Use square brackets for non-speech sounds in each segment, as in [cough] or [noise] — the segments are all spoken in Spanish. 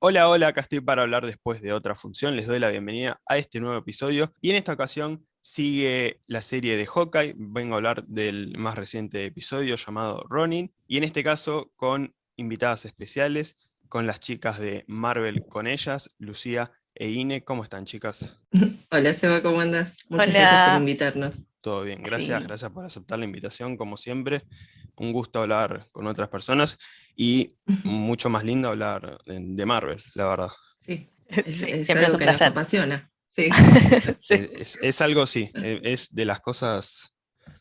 Hola, hola, acá estoy para hablar después de otra función. Les doy la bienvenida a este nuevo episodio. Y en esta ocasión sigue la serie de Hawkeye. Vengo a hablar del más reciente episodio llamado Ronin. Y en este caso con invitadas especiales, con las chicas de Marvel con ellas, Lucía e Ine. ¿Cómo están, chicas? [laughs] Hola, Seba, ¿cómo andas? Muchas Hola. gracias por invitarnos. Todo bien, gracias, gracias por aceptar la invitación, como siempre. Un gusto hablar con otras personas y mucho más lindo hablar de Marvel, la verdad. Sí, [laughs] es, algo que nos apasiona. Sí. [laughs] Es, algo, sí, e, es de las cosas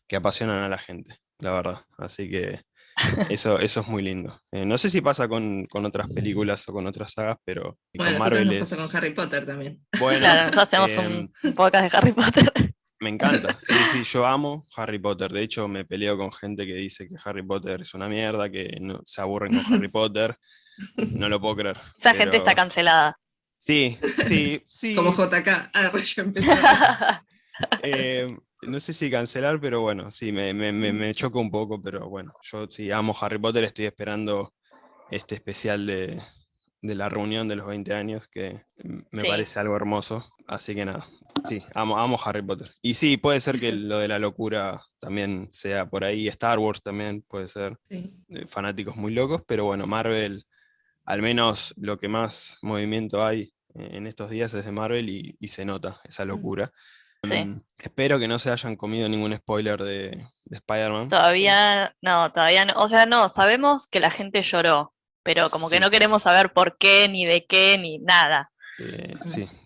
que apasionan a la gente, la verdad. Así que [laughs] eso, eso es muy lindo. Eh, no sé si pasa con, otras películas o con otras sagas, pero con Marvel nos pasa con Harry Potter también. Bueno, claro, nosotros tenemos un em, podcast de Harry Potter. Me encanta, sí, sí, yo amo Harry Potter. De hecho, me peleo con gente que dice que Harry Potter es una mierda, que no, se aburren con Harry Potter. No lo puedo creer. Esa gente está cancelada. Sí, sí, sí. Como JK. Ah, ya empezó. [laughs] Eh, no sé si cancelar, pero bueno, sí, me, me, me, choca un poco, pero bueno, yo sí amo Harry Potter, estoy esperando este especial de, de la reunión de los 20 años, que me parece algo hermoso. Así que nada, sí, amo, amo Harry Potter. Y sí, puede ser que lo de la locura también sea por ahí, Star Wars también puede ser, fanáticos muy locos, pero bueno, Marvel, al menos lo que más movimiento hay en estos días es de Marvel y, se nota esa mm. locura. Mm, espero que no se hayan comido ningún spoiler de, de Spider-Man. Todavía no, todavía no. O sea, no, sabemos que la gente lloró, pero como que no queremos saber por qué, ni de qué, ni nada. Eh,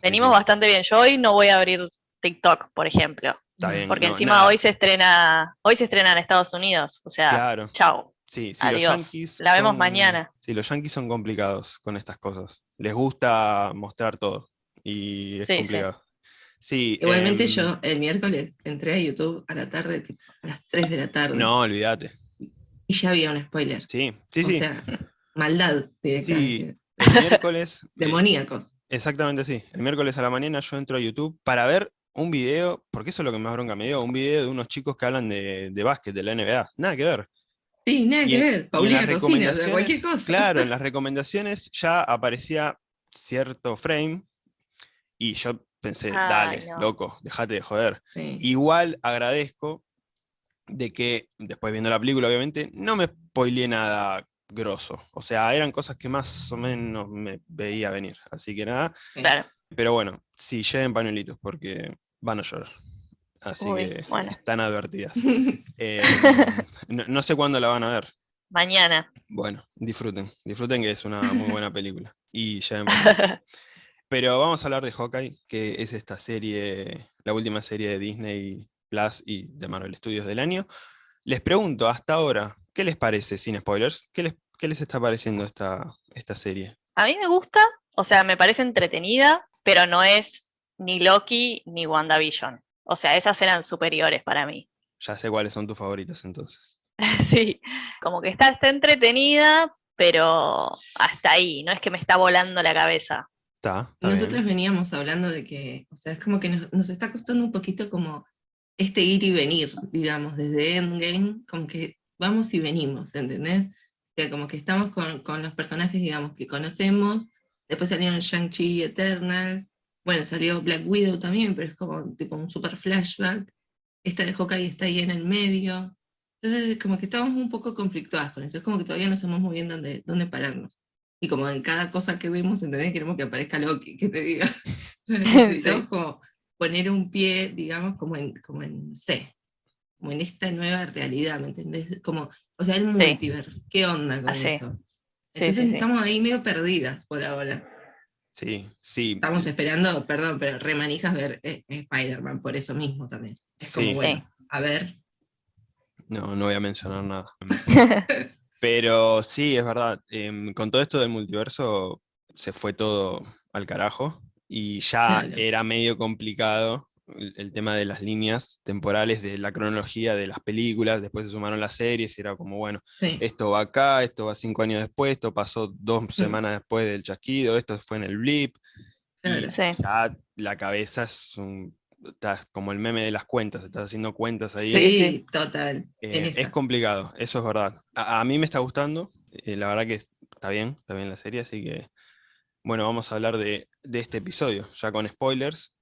Venimos bastante bien. Yo hoy no voy a abrir TikTok, por ejemplo. porque encima hoy se estrena, hoy se estrena en Estados Unidos. O sea, chao. Sí, Adiós. la vemos mañana. Sí, los yankees son complicados con estas cosas. Les gusta mostrar todo. Y es complicado. Sí. Igualmente em, yo el miércoles entré a YouTube a la tarde, a las 3 de la tarde. No, olvídate. Y ya había un spoiler. Sí, sí, sí. O sea, maldad. Sí, el miércoles. [laughs] Demoníacos. Exactamente sí. El miércoles a la mañana yo entro a YouTube para ver un video, porque eso es lo que más bronca me dio, un video de unos chicos que hablan de, de básquet, de la NBA. Nada que ver. Sí, nada que ver. Paulina Cocina, de cualquier cosa. Claro, en [laughs] las recomendaciones ya aparecía cierto frame y yo pensé, dale, loco, déjate de joder. Igual agradezco de que, después viendo la película obviamente, no me spoileé nada grosso. O sea, eran cosas que más o menos me veía venir. Así que nada. Claro. Pero bueno, sí, lleven pañuelitos porque van a llorar. Así que están advertidas. [laughs] Eh, no, sé cuándo la van a ver. Mañana. Bueno, disfruten. Disfruten que es una muy buena [laughs] película. Y lleven pañuelitos. Pero vamos a hablar de Hawkeye, que es esta serie, la última serie de Disney Plus y de Marvel Studios del año. Les pregunto, hasta ahora, ¿qué les parece, sin spoilers? ¿Qué les, les está pareciendo esta, esta serie? A mí me gusta, o sea, me parece entretenida, pero no es ni Loki ni WandaVision. O sea, esas eran superiores para mí. Ya sé cuáles son tus favoritas entonces. [laughs] sí, como que está, está entretenida, pero hasta ahí, no es que me está volando la cabeza. Está, Nosotros veníamos hablando de que, o sea, es como que nos está costando un poquito como este ir y venir, digamos, desde Endgame, como que vamos y venimos, ¿entendés? O sea, como que estamos con, con los personajes, digamos, que conocemos, después salieron Shang-Chi Eternals, bueno, salió Black Widow también, pero es como tipo un super flashback, esta de Hawkeye está ahí en el medio, entonces como que estamos un poco conflictuadas con eso, es como que todavía no sabemos muy bien dónde, dónde pararnos. Y como en cada cosa que vemos, ¿entendés? Queremos que aparezca Loki, que te diga. [laughs] Entonces [laughs] necesitamos como poner un pie, digamos, como en, como en C, como en esta nueva realidad, ¿me entendés? Como, o sea, el multiverso, ¿qué onda con ah, eso? Entonces estamos ahí medio perdidas por ahora. Sí, sí. Estamos esperando, perdón, pero remanijas ver eh, Spider-Man por eso mismo también. Es como, bueno, a ver. No, no voy a mencionar nada. [laughs] pero sí, es verdad, em, con todo esto del multiverso se fue todo al carajo y ya era medio complicado el, tema de las líneas temporales de la cronología de las películas, después se sumaron las series y era como, bueno, esto va acá, esto va cinco años después, esto pasó dos semanas después del chasquido, esto fue en el blip. Ya la cabeza es un, como el meme de las cuentas, estás haciendo cuentas ahí. Sí, total. Eh, es complicado, eso es verdad. A, mí me está gustando, eh, la verdad que está bien, está bien la serie, así que bueno, vamos a hablar de, este episodio, ya con spoilers.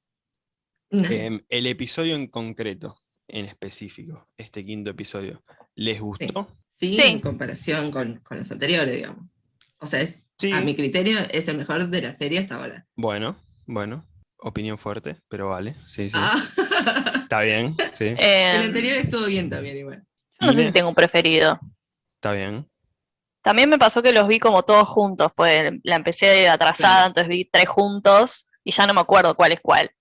Em, el episodio en concreto, en específico, este quinto episodio, ¿les gustó? Sí, en comparación con, los anteriores, digamos. O sea, a mi criterio es el mejor de la serie hasta ahora. Bueno, bueno, opinión fuerte, pero vale, sí, sí. Ah. Está bien, sí. Eh, [laughs] el anterior estuvo bien también igual. no sé si tengo un preferido. Está bien. También me pasó que los vi como todos juntos, pues la empecé atrasada, entonces vi tres juntos y ya no me acuerdo cuál es cuál.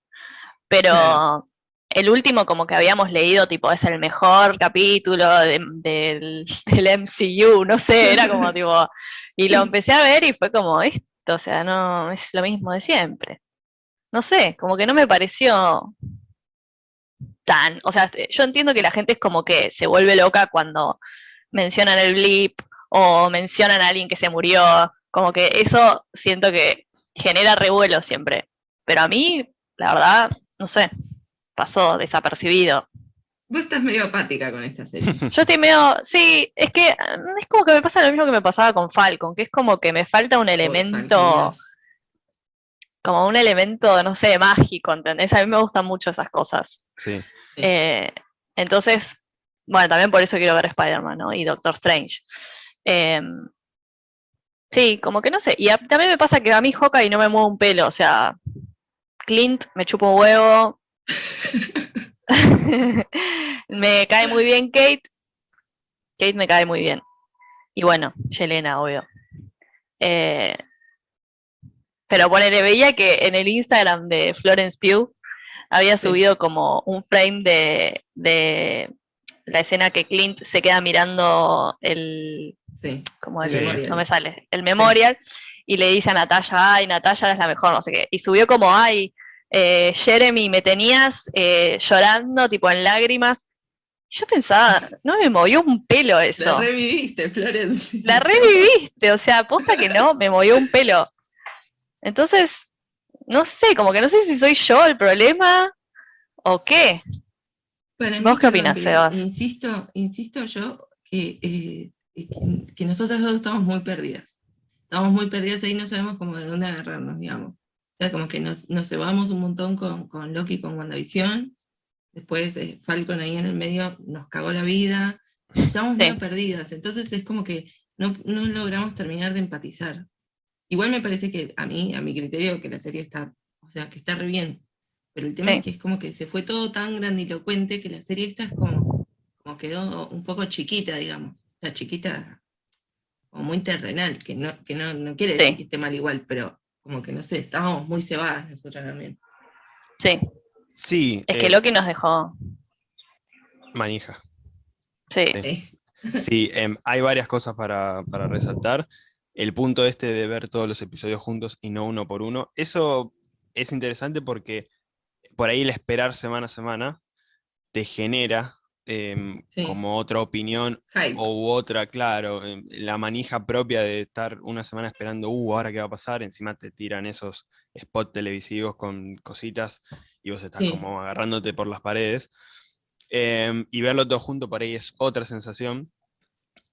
Pero el último como que habíamos leído, tipo, es el mejor capítulo del, [laughs] del, MCU, no sé, era como [laughs] tipo... Y lo empecé a ver y fue como esto, o sea, no, es lo mismo de siempre. No sé, como que no me pareció tan, o sea, yo entiendo que la gente es como que se vuelve loca cuando mencionan el blip o mencionan a alguien que se murió, como que eso siento que genera revuelo siempre. Pero a mí, la verdad, no sé, pasó desapercibido. Vos estás medio apática con esta serie. [laughs] Yo estoy medio, sí, es que es como que me pasa lo mismo que me pasaba con Falcon, que es como que me falta un elemento, como un elemento, no sé, mágico, ¿entendés? A mí me gustan mucho esas cosas. Sí. Eh, entonces, bueno, también por eso quiero ver Spider-Man, ¿no? Y Doctor Strange. Em, sí, como que no sé. Y también me pasa que a mí y no me mueve un pelo, o sea, Clint me chupa un huevo. [laughs] me cae muy bien Kate. Kate me cae muy bien. Y bueno, Yelena, obvio. Eh, pero ponele, veía que en el Instagram de Florence Pugh había subido como un frame de, de, la escena que Clint se queda mirando el, Sí. Como el, no me sale, el memorial, y le dice a Natalia, ay, Natalia es la mejor, no sé qué. Y subió como, ay, eh, Jeremy, me tenías eh, llorando, tipo en lágrimas. yo pensaba, no me movió un pelo eso. La reviviste, Florence. La reviviste, o sea, aposta que no, me movió un pelo. Entonces, no sé, como que no sé si soy yo el problema o qué. ¿Vos qué opinas, Sebas? Insisto, insisto yo que eh, que, nosotras dos estamos muy perdidas. Estamos muy perdidas ahí, no sabemos cómo de dónde agarrarnos, digamos. Sea, como que nos, nos cebamos un montón con, con Loki, con WandaVision, después eh, Falcon ahí en el medio nos cagó la vida, estamos muy perdidas, entonces es como que no, no, logramos terminar de empatizar. Igual me parece que a mí, a mi criterio, que la serie está, o sea, que está re bien, pero el tema es que es como que se fue todo tan grandilocuente que la serie esta es como, como quedó un poco chiquita, digamos. O sea, chiquita, o muy terrenal, que no, que no, no quiere decir que esté mal igual, pero como que no sé, estábamos muy cebadas nosotros también. Sí. Sí. Es que que eh, Loki nos dejó. Manija. Sí. Sí, em, hay varias cosas para, para, resaltar. El punto este de ver todos los episodios juntos y no uno por uno, eso es interesante porque por ahí el esperar semana a semana te genera Em, como otra opinión o otra, claro, em, la manija propia de estar una semana esperando, uh, ahora qué va a pasar, encima te tiran esos spots televisivos con cositas y vos estás como agarrándote por las paredes. Em, y verlo todo junto por ahí es otra sensación.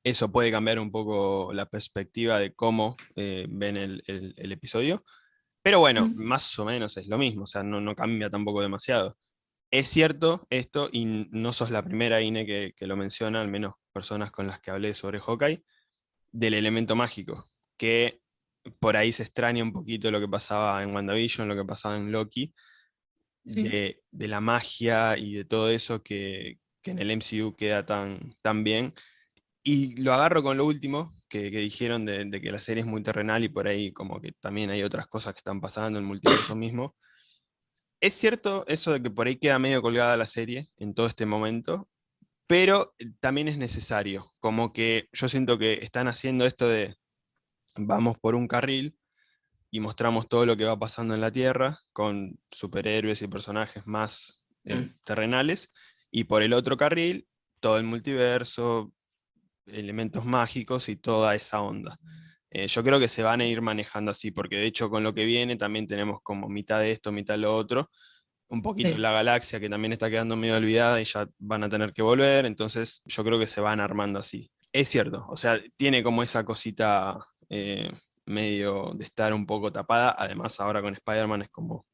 Eso puede cambiar un poco la perspectiva de cómo eh, ven el, episodio. Pero bueno, más o menos es lo mismo, o sea, no, no cambia tampoco demasiado. Es cierto esto, y no sos la primera, Ine, que, lo menciona, al menos personas con las que hablé sobre Hawkeye, del elemento mágico, que por ahí se extraña un poquito lo que pasaba en WandaVision, lo que pasaba en Loki, de, la magia y de todo eso que, en el MCU queda tan, tan, bien. Y lo agarro con lo último que, dijeron de, de, que la serie es muy terrenal y por ahí como que también hay otras cosas que están pasando en el multiverso mismo es cierto eso de que por ahí queda medio colgada la serie en todo este momento, pero eh, también es necesario, como que yo siento que están haciendo esto de vamos por un carril y mostramos todo lo que va pasando en la Tierra con superhéroes y personajes más eh, mm. terrenales, y por el otro carril todo el multiverso, elementos mágicos y toda esa onda. Eh, yo creo que se van a ir manejando así, porque de hecho con lo que viene también tenemos como mitad de esto, mitad de lo otro, un poquito la galaxia que también está quedando medio olvidada y ya van a tener que volver, entonces yo creo que se van armando así. Es cierto, o sea, tiene como esa cosita eh, medio de estar un poco tapada, además ahora con Spider-Man es como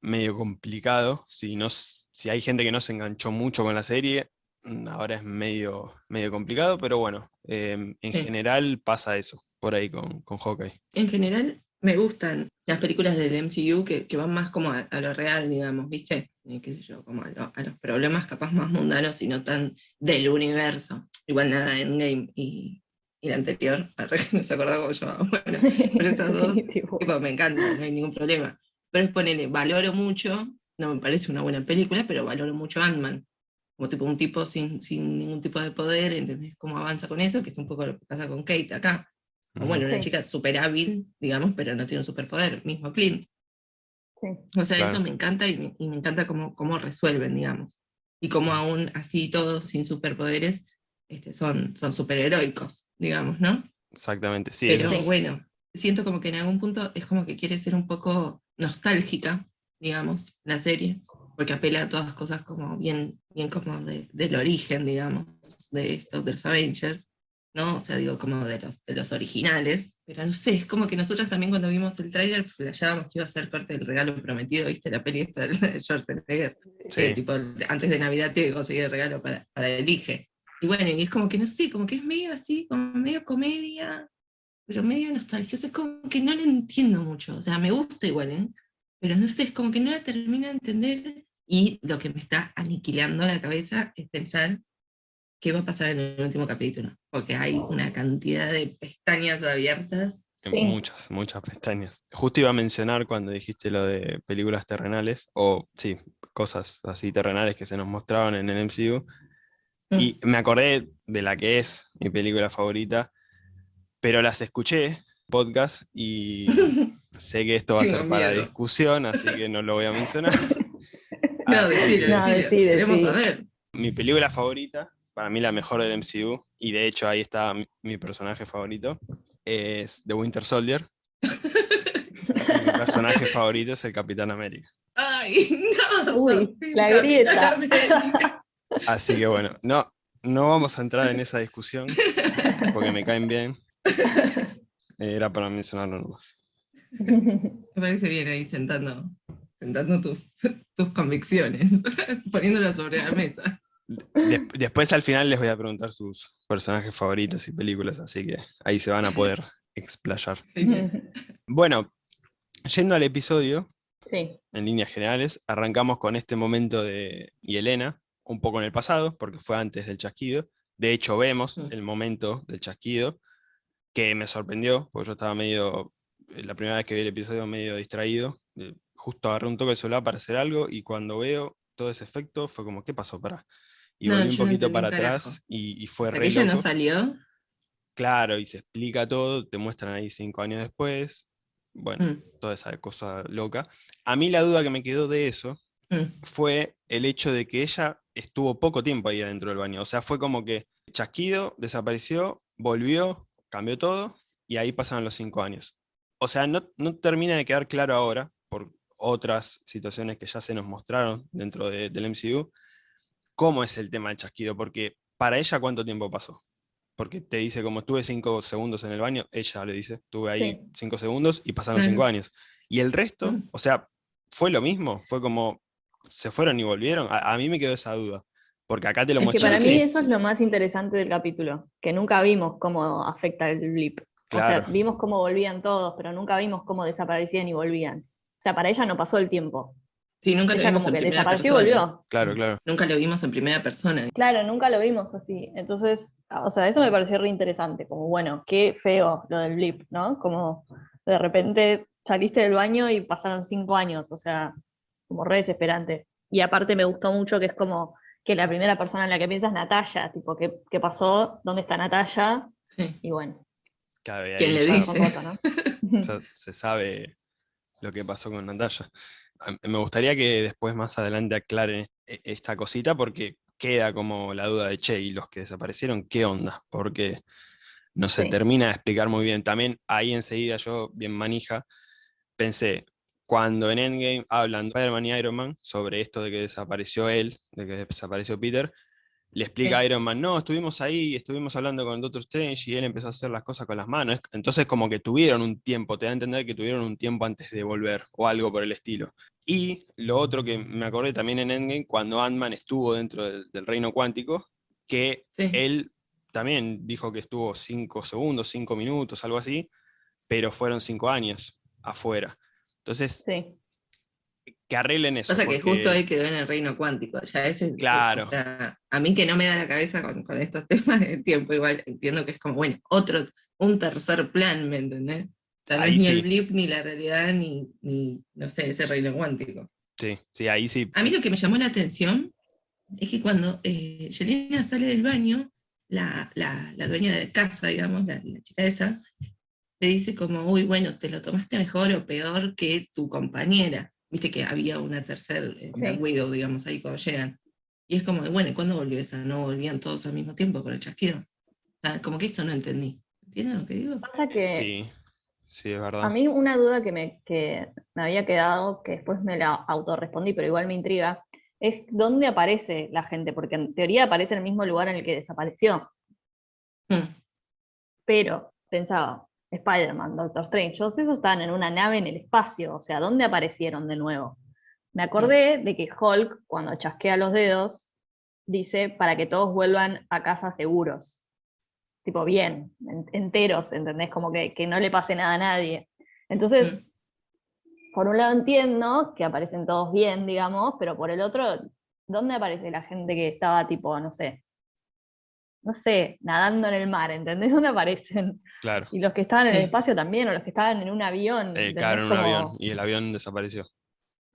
medio complicado, si, no, si hay gente que no se enganchó mucho con la serie, mm, ahora es medio, medio complicado, pero bueno, em, en general pasa eso, por ahí con, con Hawkeye. En general me gustan las películas del MCU que, que van más como a, lo real, digamos, ¿viste? Qué sé yo, como a, los problemas capaz más mundanos y no tan del universo. Igual nada, Endgame y, y la anterior, [laughs] no se acordaba cómo yo, bueno, pero esas dos, [laughs] tipo, me encantan, no hay ningún problema. Pero es ponerle, valoro mucho, no me parece una buena película, pero valoro mucho Ant-Man, como tipo un tipo sin, sin ningún tipo de poder, ¿entendés cómo avanza con eso? Que es un poco lo que pasa con Kate acá bueno, una chica súper hábil, digamos, pero no tiene un superpoder, mismo Clint. O sea, eso me encanta y me, encanta cómo, cómo, resuelven, digamos. Y cómo aún así todos sin superpoderes este, son, son superheroicos, digamos, ¿no? Exactamente, sí. Pero bueno, siento como que en algún punto es como que quiere ser un poco nostálgica, digamos, la serie, porque apela a todas cosas como bien, bien como del origen, digamos, de estos, de los Avengers. ¿No? O sea, digo, como de los, de los originales, pero no sé, es como que nosotros también cuando vimos el tráiler flasheábamos que iba a ser parte del regalo prometido, ¿viste? La peli esta [laughs] de Schwarzenegger, sí. tipo, antes de Navidad tiene que conseguir el regalo para, para el Elige. Y bueno, y es como que no sé, como que es medio así, como medio comedia, pero medio nostalgioso, es como que no lo entiendo mucho, o sea, me gusta igual, ¿eh? Pero no sé, es como que no la termino de entender, y lo que me está aniquilando la cabeza es pensar qué va a pasar en el último capítulo, porque hay una cantidad de pestañas abiertas. Muchas, muchas pestañas. Justo iba a mencionar cuando dijiste lo de películas terrenales, o sí, cosas así terrenales que se nos mostraban en el MCU, mm. y me acordé de la que es mi película favorita, pero las escuché, podcast, y [laughs] sé que esto va a ser para discusión, así que no lo voy a mencionar. [laughs] no, decide, decide. Queremos saber. Mi película favorita para mí la mejor del MCU, y de hecho ahí está mi, personaje favorito, es The Winter Soldier. [laughs] mi personaje favorito es el Capitán América. Ay, no. Uy, la grieta. Así que bueno, no, no vamos a entrar en esa discusión, porque me caen bien. Era para mencionarlo nomás. Me parece bien ahí sentando, sentando tus, tus convicciones, [laughs] poniéndolas sobre la mesa después al final les voy a preguntar sus personajes favoritos y películas, así que ahí se van a poder explayar. Bueno, yendo al episodio, en líneas generales, arrancamos con este momento de Yelena, un poco en el pasado, porque fue antes del chasquido. De hecho, vemos el momento del chasquido, que me sorprendió, porque yo estaba medio, la primera vez que vi el episodio, medio distraído. Eh, justo agarré un toque de celular para hacer algo, y cuando veo todo ese efecto, fue como, ¿qué pasó? Para y volví un poquito para atrás y, fue re ella no salió? Claro, y se explica todo, te muestran ahí cinco años después, bueno, mm. toda esa cosa loca. A mí la duda que me quedó de eso mm. fue el hecho de que ella estuvo poco tiempo ahí adentro del baño, o sea, fue como que chasquido, desapareció, volvió, cambió todo, y ahí pasaron los cinco años. O sea, no, no termina de quedar claro ahora, por otras situaciones que ya se nos mostraron dentro del MCU, cómo es el tema del chasquido, porque para ella cuánto tiempo pasó. Porque te dice como estuve cinco segundos en el baño, ella le dice, estuve ahí cinco segundos y pasaron cinco años. Y el resto, mm. o sea, fue lo mismo, fue como, se fueron y volvieron. A, mí me quedó esa duda, porque acá te lo es Que para mí eso es lo más interesante del capítulo, que nunca vimos cómo afecta el blip. O sea, vimos cómo volvían todos, pero nunca vimos cómo desaparecían y volvían. O sea, para ella no pasó el tiempo. Sí, nunca lo vimos en primera persona. volvió. Claro, claro. Nunca lo vimos en primera persona. Claro, nunca lo vimos así. Entonces, o sea, eso me pareció re interesante. Como, bueno, qué feo lo del blip, ¿no? Como de repente saliste del baño y pasaron cinco años. O sea, como re desesperante. Y aparte me gustó mucho que es como que la primera persona en la que piensas es Natalia. Tipo, ¿qué, qué pasó? ¿Dónde está Natalia? Y bueno. ¿Quién le dice? [laughs] se sabe lo que pasó con Natalia me gustaría que después más adelante aclaren e, esta cosita porque queda como la duda de, che, ¿y los que desaparecieron qué onda? Porque no se termina de explicar muy bien. También ahí enseguida yo, bien manija, pensé, cuando en Endgame hablan Spider-Man y Iron Man sobre esto de que desapareció él, de que desapareció Peter, le explica a Iron Man, no, estuvimos ahí, estuvimos hablando con Doctor Strange y él empezó a hacer las cosas con las manos. Entonces como que tuvieron un tiempo, te da a entender que tuvieron un tiempo antes de volver o algo por el estilo. Y lo otro que me acordé también en Endgame, cuando Ant-Man estuvo dentro del, reino cuántico, que él también dijo que estuvo cinco segundos, cinco minutos, algo así, pero fueron cinco años afuera. Entonces, sí que arreglen eso. O sea que justo él quedó en el reino cuántico, ya ese, claro. a mí que no me da la cabeza con, estos [laughs] temas del tiempo, igual entiendo que es como, bueno, otro, un tercer plan, ¿me entendés? Tal vez ni el blip, ni la realidad, ni, ni, no sé, ese reino cuántico. Sí, sí, ahí sí. A mí lo que me llamó la atención es que cuando eh, Yelena sale del baño, la, la, la, dueña de la casa, digamos, la, la chica esa, le dice como, uy, bueno, te lo tomaste mejor o peor que tu compañera. Viste que había una tercera eh, Widow, digamos, ahí cuando llegan. Y es como, bueno, ¿y cuándo volvió esa? ¿No volvían todos al mismo tiempo con el chasquido? como que eso no entendí. ¿Entienden lo que digo? Pasa que sí, sí, es verdad. A mí una duda que me, que me había quedado, que después me la autorrespondí, pero igual me intriga, es dónde aparece la gente, porque en teoría aparece en el mismo lugar en el que desapareció. Hmm. Pero pensaba, Spider-Man, Doctor Strange, todos esos estaban en una nave en el espacio, o sea, ¿dónde aparecieron de nuevo? Me acordé de que Hulk, cuando chasquea los dedos, dice para que todos vuelvan a casa seguros. Tipo, bien, enteros, ¿entendés? Como que, que no le pase nada a nadie. Entonces, mm. por un lado entiendo que aparecen todos bien, digamos, pero por el otro, ¿dónde aparece la gente que estaba tipo, no sé, no sé, nadando en el mar, ¿entendés? [laughs] ¿Dónde aparecen? Claro. Y los que estaban en el espacio también, o los que estaban en un avión. Eh, claro, en un avión, y el avión desapareció.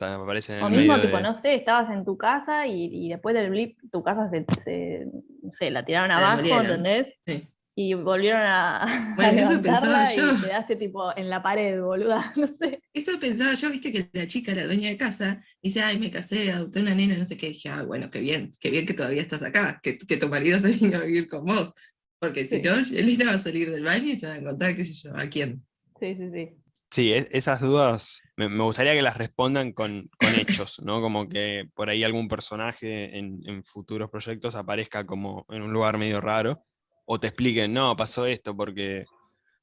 Aparece en o mismo, tipo, no sé, estabas en tu casa y, después del blip tu casa se, no sé, la tiraron abajo, ¿entendés? Sí y volvieron a. [laughs] Bueno, eso pensaba yo. Y quedaste tipo en la pared, boluda, [laughs] no sé. Eso pensaba yo, viste que la chica, la dueña de casa, dice, ay, me casé, adopté una nena, no sé qué. dije, ah, bueno, qué bien, qué bien que todavía estás acá, que, que tu marido se vino a vivir con vos. Porque si no, Elena va a salir del baño y se va a encontrar, qué sé yo, a quién. Sí, sí, sí. Sí, esas dudas me, gustaría que las respondan con, con hechos, ¿no? Como que por ahí algún personaje en, en, futuros proyectos aparezca como en un lugar medio raro o te expliquen, no, pasó esto porque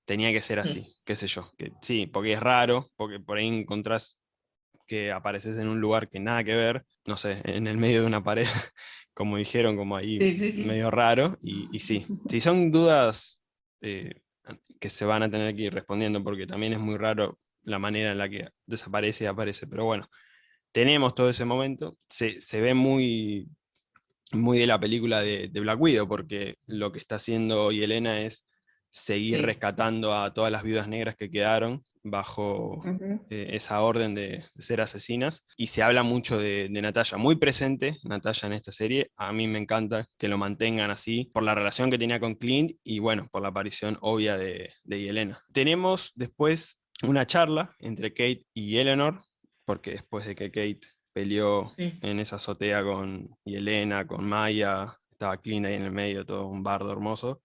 tenía que ser así, qué sé yo. Que, sí, porque es raro, porque por ahí encontrás que apareces en un lugar que nada que ver, no sé, en el medio de una pared, [laughs] como dijeron, como ahí medio raro, y, sí, [laughs] si son dudas eh, que se van a tener que ir respondiendo, porque también es muy raro la manera en la que desaparece y aparece, pero bueno, tenemos todo ese momento, se, se ve muy muy de la película de, Black Widow, porque lo que está haciendo hoy Elena es seguir rescatando a todas las viudas negras que quedaron bajo eh, esa orden de, ser asesinas. Y se habla mucho de, Natalia, muy presente Natalia en esta serie. A mí me encanta que lo mantengan así, por la relación que tenía con Clint y bueno, por la aparición obvia de, de Elena. Tenemos después una charla entre Kate y Eleanor, porque después de que Kate peleó en esa azotea con Elena, con Maya, estaba Clint ahí en el medio, todo un bardo hermoso.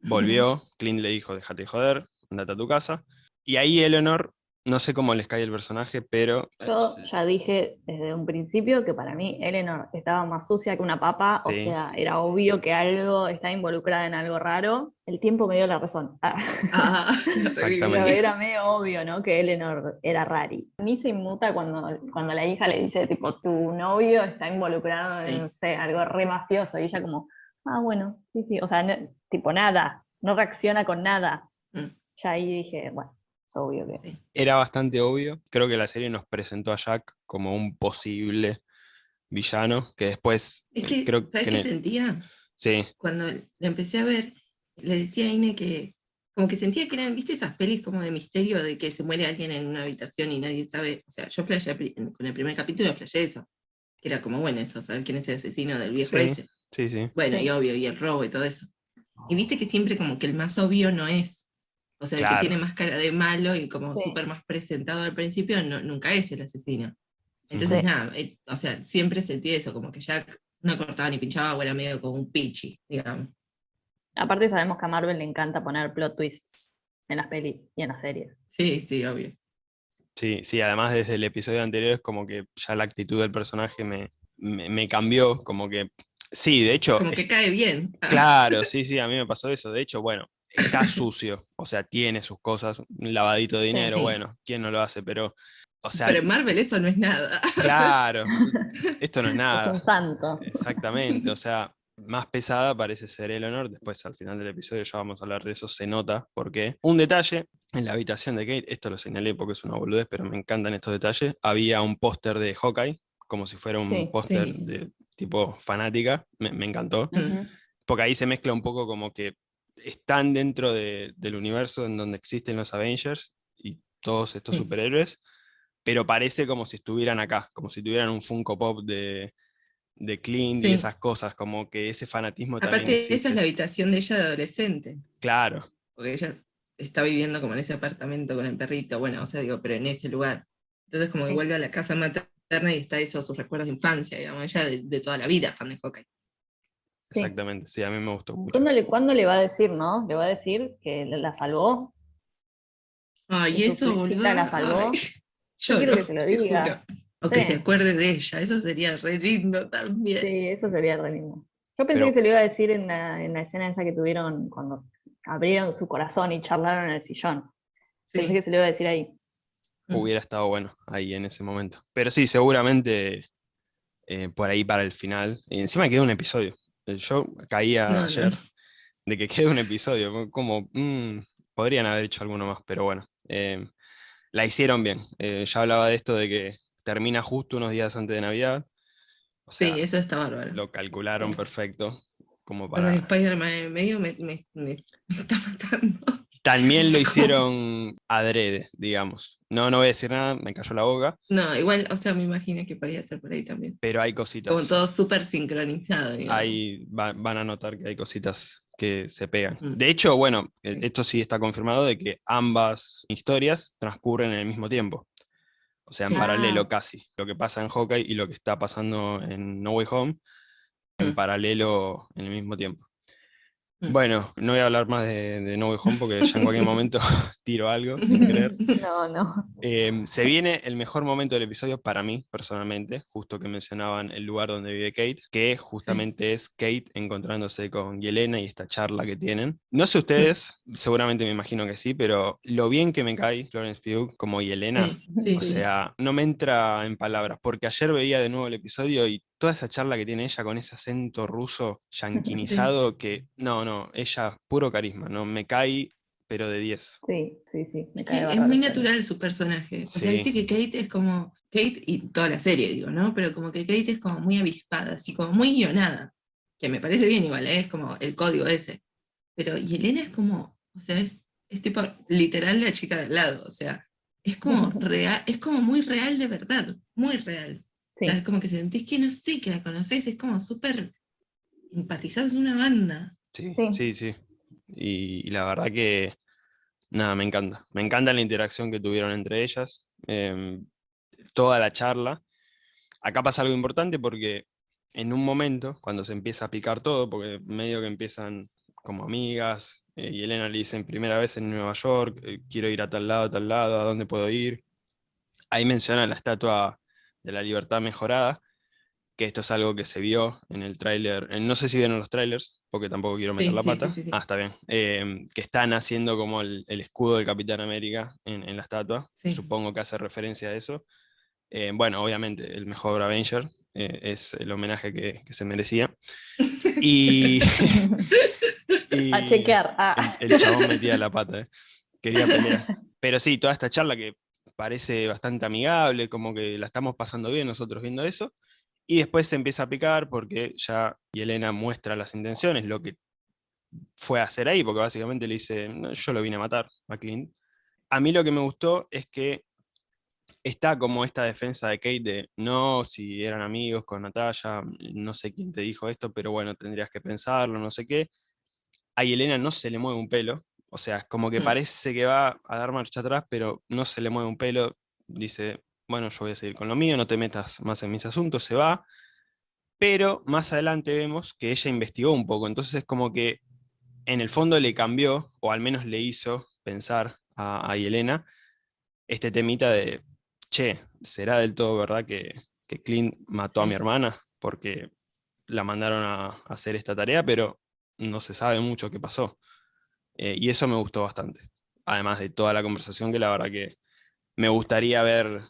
[laughs] Volvió, Clint le dijo, déjate joder, andate a tu casa. Y ahí Eleanor no sé cómo les cae el personaje, pero... Yo ya dije desde un principio que para mí Eleanor estaba más sucia que una papa, o sea, era obvio que algo estaba involucrada en algo raro. El tiempo me dio la razón. [laughs] Ah, [laughs] Exactamente. Era medio obvio, ¿no? Que Eleanor era rari. Ni se inmuta cuando, cuando la hija le dice, tipo, tu novio está involucrado en, no sé, algo re mafioso. Y ella como, ah, bueno, sí, sí. O sea, tipo, nada. No reacciona con nada. Mm. Ya ahí dije, bueno obvio que... Era bastante obvio. Creo que la serie nos presentó a Jack como un posible villano, que después... Es que, creo ¿sabes qué sentía? Sí. Cuando la empecé a ver, le decía a Ine que como que sentía que eran, viste esas pelis como de misterio de que se muere alguien en una habitación y nadie sabe, o sea, yo flashé, con el primer capítulo flashé eso, que era como, bueno, eso, saber quién es el asesino del viejo ese. Sí, sí. Bueno, y obvio, y el robo y todo eso. Y viste que siempre como que el más obvio no es o sea, el que tiene más cara de malo y como súper más presentado al principio, no, nunca es el asesino. Entonces, nada, eh, o sea, siempre sentí eso, como que Jack no cortaba ni pinchaba o era medio como un pichi, digamos. Aparte sabemos que a Marvel le encanta poner plot twists en las pelis y en las series. Sí, sí, obvio. Sí, sí, además desde el episodio anterior es como que ya la actitud del personaje me, me, cambió, como que Sí, de hecho. Como que cae bien. Claro, sí, sí, a mí me pasó eso. De hecho, bueno, está sucio, o sea, tiene sus cosas, un lavadito de dinero, bueno, ¿quién no lo hace? Pero, o sea... Pero en Marvel eso no es nada. Claro, esto no es [laughs] nada. Es un santo. Exactamente, o [laughs] sea, más pesada parece ser el honor, después al final del episodio ya vamos a hablar de eso, se nota, porque un detalle, en la habitación de Kate, esto lo señalé porque es una boludez, pero me encantan estos detalles, había un póster de Hawkeye, como si fuera un póster de tipo fanática, me, encantó, porque ahí se mezcla un poco como que están dentro del universo en donde existen los Avengers y todos estos superhéroes, pero parece como si estuvieran acá, como si tuvieran un Funko Pop de, de Clint y esas cosas, como que ese fanatismo Aparte, también esa es la habitación de ella de adolescente. Claro. Porque ella está viviendo como en ese apartamento con el perrito, bueno, o sea, digo, pero en ese lugar. Entonces como que vuelve a la casa materna y está eso, sus recuerdos de infancia, digamos, ella de, toda la vida, fan de hockey. Exactamente, sí, a mí me gustó mucho. ¿Cuándo le, ¿Cuándo le va a decir, no? Le va a decir que la salvó. Ay, eso, boludo. la salvó. yo, quiero que se lo diga. O que se acuerde de ella, eso sería re lindo también. Sí, eso sería re lindo. Yo pensé que se lo iba a decir en la, en la, escena esa que tuvieron cuando abrieron su corazón y charlaron en el sillón. Pensé que se lo iba a decir ahí. Mm. Hubiera estado bueno ahí en ese momento. Pero sí, seguramente eh, por ahí para el final. Y encima quedó un episodio. Eh, yo caía ayer de que [laughs] quede un episodio. Como, mm, podrían haber hecho alguno más, pero bueno. Eh, la hicieron bien. ya hablaba de esto de que termina justo unos días antes de Navidad. sí, eso está bárbaro. Lo calcularon perfecto. Como para... Spider-Man en medio me, [laughs] está matando. También lo hicieron adrede, digamos. No, no voy a decir nada, me cayó la boca. No, igual, o sea, me imagino que podría ser por ahí también. Pero hay cositas. Como todo súper sincronizado. Ahí van a notar que hay cositas que se pegan. Mm. De hecho, bueno, e, esto sí está confirmado de que ambas historias transcurren en el mismo tiempo. O sea, en paralelo casi. Lo que pasa en Hawkeye y lo que está pasando en No Way Home, en mm. paralelo en el mismo tiempo. Mm. Bueno, no voy a hablar más de, No Way Home porque ya en cualquier [laughs] momento [laughs] tiro algo sin querer. No, no. Em, se viene el mejor momento del episodio para mí, personalmente, justo que mencionaban el lugar donde vive Kate, que justamente es Kate encontrándose con Yelena y esta charla que tienen. No sé ustedes, seguramente me imagino que sí, pero lo bien que me cae Florence Pugh como Yelena, o sea, no me entra en palabras, porque ayer veía de nuevo el episodio y toda esa charla que tiene ella con ese acento ruso [laughs] yanquinizado que, no, no, ella puro carisma, ¿no? Me cae, pero de 10. Sí, sí, sí. es muy natural su personaje. O sea, viste que Kate es como, Kate y toda la serie, digo, ¿no? Pero como que Kate es como muy avispada, así como muy guionada, que me parece bien igual, ¿eh? es como el código ese. Pero y Elena es como, o sea, es, es tipo literal la chica del lado, o sea, es como [laughs] real, es como muy real de verdad, muy real. Es como que sentís que no sé, que la conocés, es como súper empatizás una banda. Sí, sí, sí. Y, la verdad que, nada, me encanta. Me encanta la interacción que tuvieron entre ellas, em, toda la charla. Acá pasa algo importante porque en un momento, cuando se empieza a picar todo, porque medio que empiezan como amigas, eh, y Elena le dicen primera vez en Nueva York, eh, quiero ir a tal lado, a tal lado, ¿a dónde puedo ir? Ahí menciona la estatua de la libertad mejorada, que esto es algo que se vio en el tráiler, no sé si vieron los trailers, porque tampoco quiero meter la pata, ah, está bien, em, que están haciendo como el, escudo del Capitán América en, la estatua, supongo que hace referencia a eso. Em, bueno, obviamente, el mejor Avenger eh, es el homenaje que, se merecía. Y, [laughs] a chequear. Ah. El, chabón metía la pata, eh. quería pelear. Pero sí, toda esta charla que parece bastante amigable, como que la estamos pasando bien nosotros viendo eso, y después se empieza a picar porque ya Yelena muestra las intenciones, lo que fue a hacer ahí, porque básicamente le dice, yo lo vine a matar a Clint. A mí lo que me gustó es que está como esta defensa de Kate de, no, si eran amigos con Natalia, no sé quién te dijo esto, pero bueno, tendrías que pensarlo, no sé qué. A Yelena no se le mueve un pelo, o sea, como que mm. parece que va a dar marcha atrás, pero no se le mueve un pelo. Dice, bueno, yo voy a seguir con lo mío, no te metas más en mis asuntos, se va. Pero más adelante vemos que ella investigó un poco, entonces es como que en el fondo le cambió, o al menos le hizo pensar a, a Yelena, este temita de, che, ¿será del todo verdad que, que Clint mató a mi hermana? Porque la mandaron a, a hacer esta tarea, pero no se sabe mucho qué pasó. Eh, y eso me gustó bastante. Además de toda la conversación que la verdad que me gustaría ver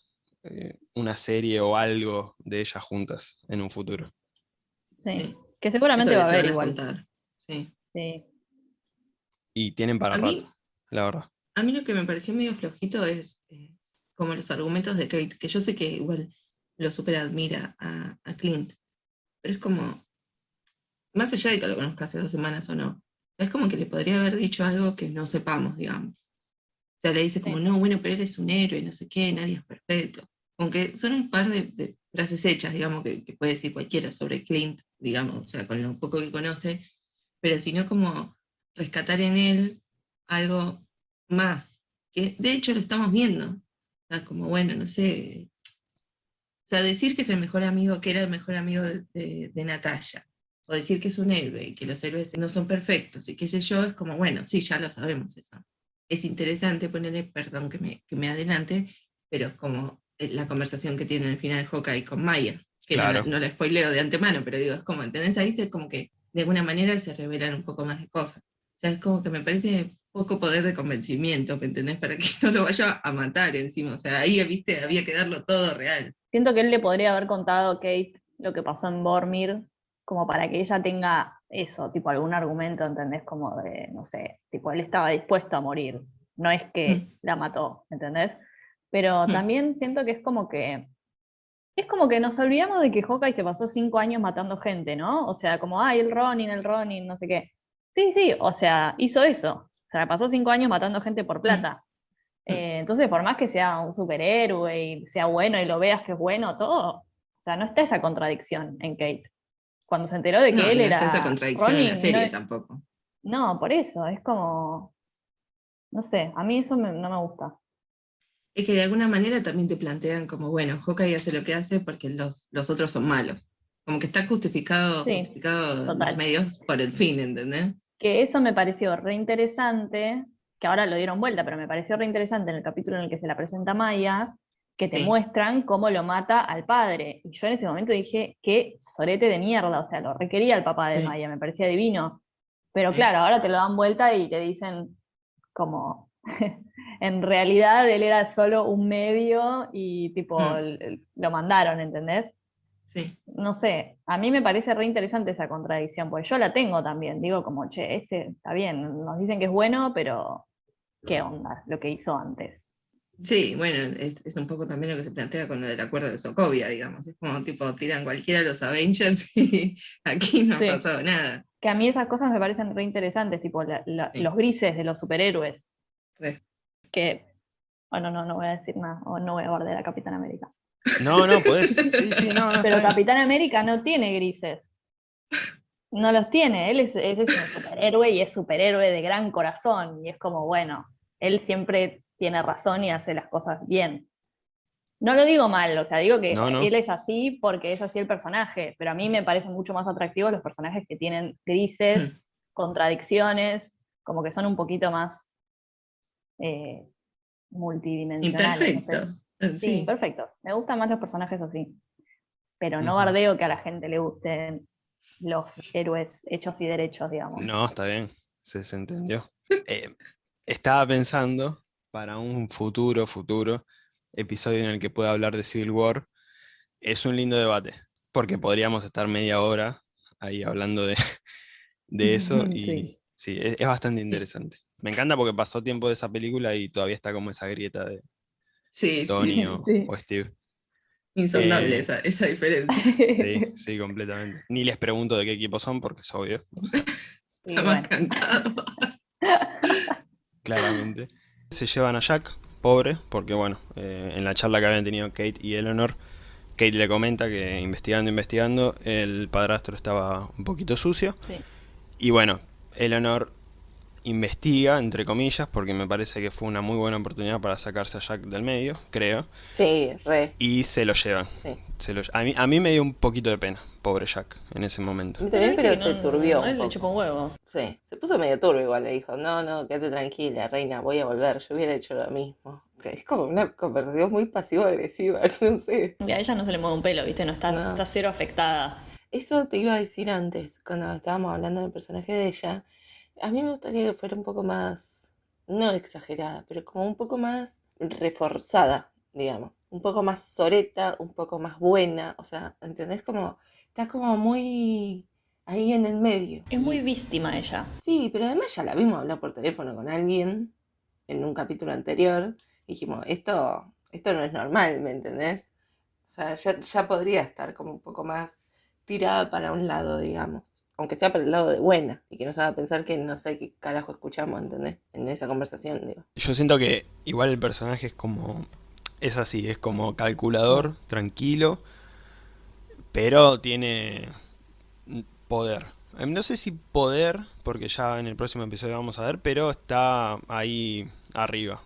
eh, una serie o algo de ellas juntas en un futuro. Sí, que seguramente Eso va a haber igual. Sí. Sí. Y tienen para A mí- rato, la verdad. A mí lo que me pareció medio flojito es, es como los argumentos de Kate, que yo sé que igual lo super admira a, a Clint, pero es como, más allá de que lo conozca hace dos semanas o no, es como que le podría haber dicho algo que no sepamos, digamos. O sea, le dice como, Sí. no, bueno, pero él es un héroe, no sé qué, nadie es perfecto. Aunque son un par de, de frases hechas, digamos, que, que puede decir cualquiera sobre Clint, digamos, o sea, con lo poco que conoce, pero sino como rescatar en él algo más, que de hecho lo estamos viendo. O sea, como bueno, no sé. O sea, decir que es el mejor amigo, que era el mejor amigo de, de, de Natalia, o decir que es un héroe y que los héroes no son perfectos y qué sé yo, es como, bueno, sí, ya lo sabemos eso. Es interesante ponerle, perdón que me, que me adelante, pero es como eh, la conversación que tiene al final Hawkeye con Maya, que no la- Claro. no, la spoileo de antemano, pero digo, es como, ¿entendés? Ahí se como que de alguna manera se revelan un poco más de cosas. O sea, es como que me parece poco poder de convencimiento, ¿me entendés? Para que [laughs] no lo vaya a matar encima. O sea, ahí, viste, había que darlo todo real. Siento que él le podría haber contado a Kate lo que pasó en Bormir, como para que ella tenga eso, tipo algún argumento, ¿entendés? Como de, no sé, tipo él estaba dispuesto a morir, no es que Mm. la mató, ¿entendés? Pero Mm. también siento que es como que, es como que nos olvidamos de que Hawkeye se pasó cinco años matando gente, ¿no? O sea, como, ay, el Ronin, el Ronin, no sé qué. Sí, sí, o sea, hizo eso. O sea, pasó cinco años matando gente por plata. Mm. Eh, entonces, por más que sea un superhéroe y sea bueno y lo veas que es bueno, todo, o sea, no está esa contradicción en Kate. Cuando se enteró de que No, él no era. está esa contradicción en la no serie es- tampoco. No, por eso, es como. No sé, a mí eso me- no me gusta. Es que de alguna manera también te plantean como, bueno, Hawkeye hace lo que hace porque los, los otros son malos. Como que está justificado, Sí, justificado total. los medios por el fin, ¿entendés? Que eso me pareció re interesante, que ahora lo dieron vuelta, pero me pareció re interesante en el capítulo en el que se la presenta Maya, que te Sí. muestran cómo lo mata al padre. Y yo en ese momento dije, qué sorete de mierda, o sea, lo requería el papá de Sí. Maya, me parecía divino. Pero claro, ahora te lo dan vuelta y te dicen como, [laughs] en realidad él era solo un medio y tipo, Mm. l- lo mandaron, ¿entendés? Sí. no sé, a mí me parece re interesante esa contradicción, porque yo la tengo también, digo como, che, este está bien, nos dicen que es bueno, pero ¿qué onda lo que hizo antes? Sí, bueno, es, es un poco también lo que se plantea con lo del acuerdo de Sokovia, digamos. Es como tipo, tiran cualquiera de los Avengers [laughs] y aquí no Sí. ha pasado nada. Que a mí esas cosas me parecen re interesantes, tipo la- la- Sí. los grises de los superhéroes, Re. que, bueno, no, no voy a decir nada, o no voy a guardar a Capitán América. No, no. [laughs] Sí, sí, no, no. Pero. Capitán América no tiene grises. No los tiene, él es, él es un superhéroe y es superhéroe de gran corazón. Y es como, bueno, él siempre tiene razón y hace las cosas bien. No lo digo mal, o sea, digo que No, no. él es así porque es así el personaje, pero a mí me parecen mucho más atractivos los personajes que tienen grises, Mm. contradicciones, como que son un poquito más eh, multidimensionales. no sé. Imperfectos. Sí, Sí. perfectos. Me gustan más los personajes así. Pero no bardeo que a la gente le gusten los héroes hechos y derechos, digamos. No, está bien, se, se entendió. Eh, estaba pensando para un futuro, futuro episodio en el que pueda hablar de Civil War. Es un lindo debate, porque podríamos estar media hora ahí hablando de, [laughs] de eso [laughs] y Sí. sí, es, es bastante interesante. Me encanta porque pasó tiempo de esa película y todavía está como esa grieta de Sí, Tony sí. o, sí. o Steve. Insondable Eh, esa, esa diferencia. Sí, [laughs] sí, completamente. Ni les pregunto de qué equipo son porque es obvio. o sea, Y Está bueno, más cantado. claramente. Se llevan a Jack, pobre, porque bueno, eh, en la charla que habían tenido Kate y Eleanor, Kate le comenta que investigando, investigando, el padrastro estaba un poquito sucio. Sí. Y bueno, Eleanor investiga, entre comillas, porque me parece que fue una muy buena oportunidad para sacarse a Jack del medio, creo, Sí, re, y se lo llevan. sí. Se lo- a, mí, a mí me dio un poquito de pena, pobre Jack, en ese momento. También, pero se no- turbió. él un le chupó un huevo. Sí, se puso medio turbio igual, le dijo, no, no, quédate tranquila, reina, voy a volver, yo hubiera hecho lo mismo. O sea, es como una conversación muy pasivo-agresiva, no sé. Y a ella no se le mueve un pelo, ¿viste? No está, No. está cero afectada. eso te iba a decir antes, cuando estábamos hablando del personaje de ella. A mí me gustaría que fuera un poco más, no exagerada, pero como un poco más reforzada, digamos. Un poco más soreta, un poco más buena. O sea, ¿entendés? Como, está como muy ahí en el medio. Es muy víctima ella. Sí, pero además ya la vimos hablar por teléfono con alguien en un capítulo anterior. Dijimos, esto, esto no es normal, ¿me entendés? O sea, ya, ya podría estar como un poco más tirada para un lado, digamos. Aunque sea para el lado de buena. Y que nos haga pensar que no sé qué carajo escuchamos, ¿entendés? En esa conversación, digo. Yo siento que igual el personaje es como. Es así, es como calculador, tranquilo, pero tiene poder. Em, No sé si poder, porque ya en el próximo episodio vamos a ver, pero está ahí arriba.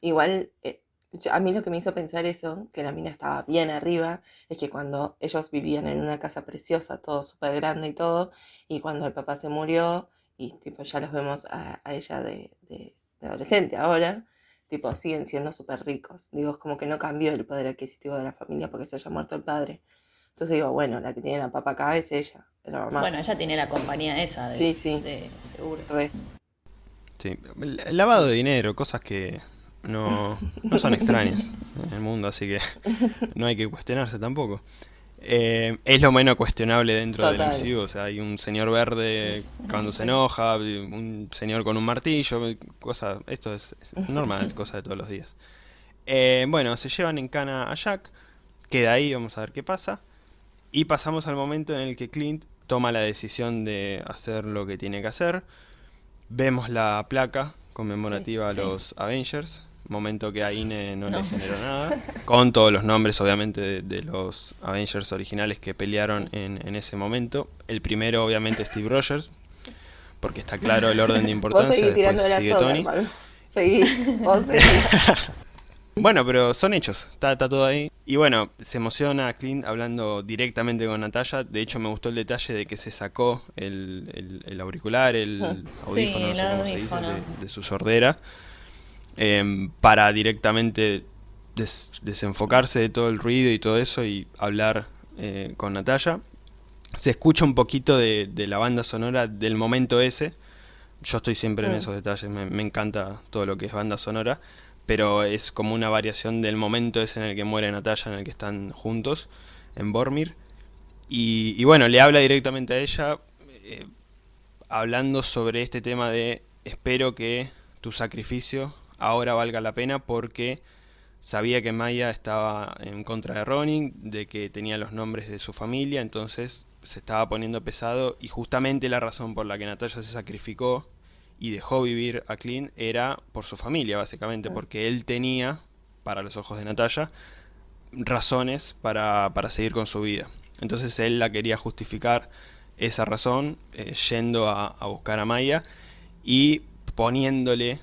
Igual, eh, a mí lo que me hizo pensar eso, que la mina estaba bien arriba, es que cuando ellos vivían en una casa preciosa, todo súper grande y todo, y cuando el papá se murió, y tipo ya los vemos a, a ella de, de- de adolescente ahora, tipo siguen siendo súper ricos. Digo, es como que no cambió el poder adquisitivo de la familia porque se haya muerto el padre. Entonces digo, bueno, la que tiene la papa acá es ella, es la mamá. Bueno, ella tiene la compañía esa de, Sí, sí. de seguro. Re. Sí. El lavado de dinero, cosas que no, no son extrañas en el mundo, así que no hay que cuestionarse tampoco. Eh, es lo menos cuestionable dentro del. MCU, o sea, hay un señor verde cuando se enoja, un señor con un martillo, cosa, esto es, normal, cosa de todos los días. Eh, bueno, se llevan en cana a Jack, queda ahí, vamos a ver qué pasa. Y pasamos al momento en el que Clint toma la decisión de hacer lo que tiene que hacer. Vemos la placa conmemorativa Sí, a los Avengers, momento que a Ine no, No. le generó nada. [laughs] Con todos los nombres, obviamente, de, de los Avengers originales que pelearon en, en ese momento. El primero, obviamente, Steve Rogers, porque está claro el orden de Vos importancia. seguís tirando de sigue soga, Tony. hermano. Seguí, vos seguí. [laughs] Bueno, pero son hechos, está, está todo ahí. Y bueno, se emociona Clint hablando directamente con Natalia. De hecho, me gustó el detalle de que se sacó el, el- el auricular, el audífono, Sí, no sé el cómo se dice, audífono. de, de su sordera, em, para directamente des- desenfocarse de todo el ruido y todo eso y hablar eh, con Natalia. Se escucha un poquito de, de la banda sonora del momento ese. Yo estoy siempre en Mm. esos detalles, me, me encanta todo lo que es banda sonora, pero es como una variación del momento ese en el que muere Natalia, en el que están juntos en Bormir. Y, y bueno, le habla directamente a ella, eh, hablando sobre este tema de espero que tu sacrificio ahora valga la pena porque sabía que Maya estaba en contra de Ronin, de que tenía los nombres de su familia, entonces se estaba poniendo pesado y justamente la razón por la que Natalia se sacrificó y dejó vivir a Clint era por su familia, básicamente, porque él tenía, para los ojos de Natalia, razones para, para seguir con su vida. Entonces él la quería justificar esa razón eh, yendo a, a buscar a Maya y poniéndole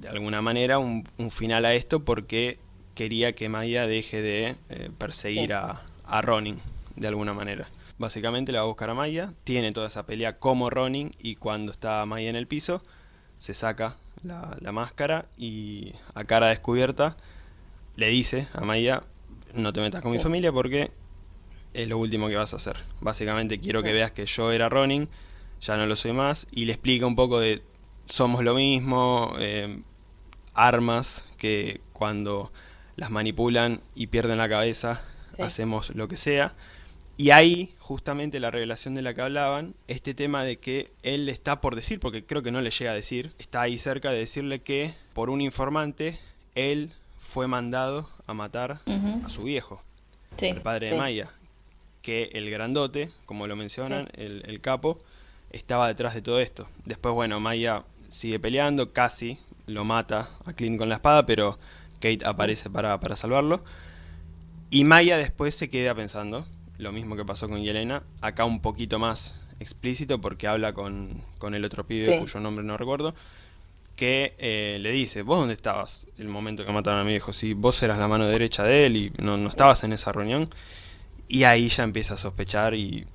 de alguna manera un, un final a esto porque quería que Maya deje de eh, perseguir Sí. a, a Ronin de alguna manera. Básicamente la va a buscar a Maya, tiene toda esa pelea como Ronin y cuando está Maya en el piso se saca la, la máscara y a cara descubierta le dice a Maya no te metas con mi familia porque es lo último que vas a hacer. Básicamente quiero que Sí. veas que yo era Ronin, ya no lo soy más, y le explica un poco de somos lo mismo, eh, armas que cuando las manipulan y pierden la cabeza, Sí. hacemos lo que sea. Y ahí, justamente la revelación de la que hablaban, este tema de que él le está por decir, porque creo que no le llega a decir, está ahí cerca de decirle que por un informante, él fue mandado a matar a su viejo, Sí. el padre de. Maya, que el grandote, como lo mencionan, el, el capo, estaba detrás de todo esto. Después, bueno, Maya sigue peleando, casi lo mata a Clint con la espada, pero Kate aparece para, para salvarlo. Y Maya después se queda pensando, lo mismo que pasó con Yelena, acá un poquito más explícito porque habla con, con el otro pibe Sí. cuyo nombre no recuerdo, que eh, le dice, ¿vos dónde estabas el momento que mataron a mi viejo? Si vos eras la mano derecha de él y no, no estabas en esa reunión. Y ahí ya empieza a sospechar y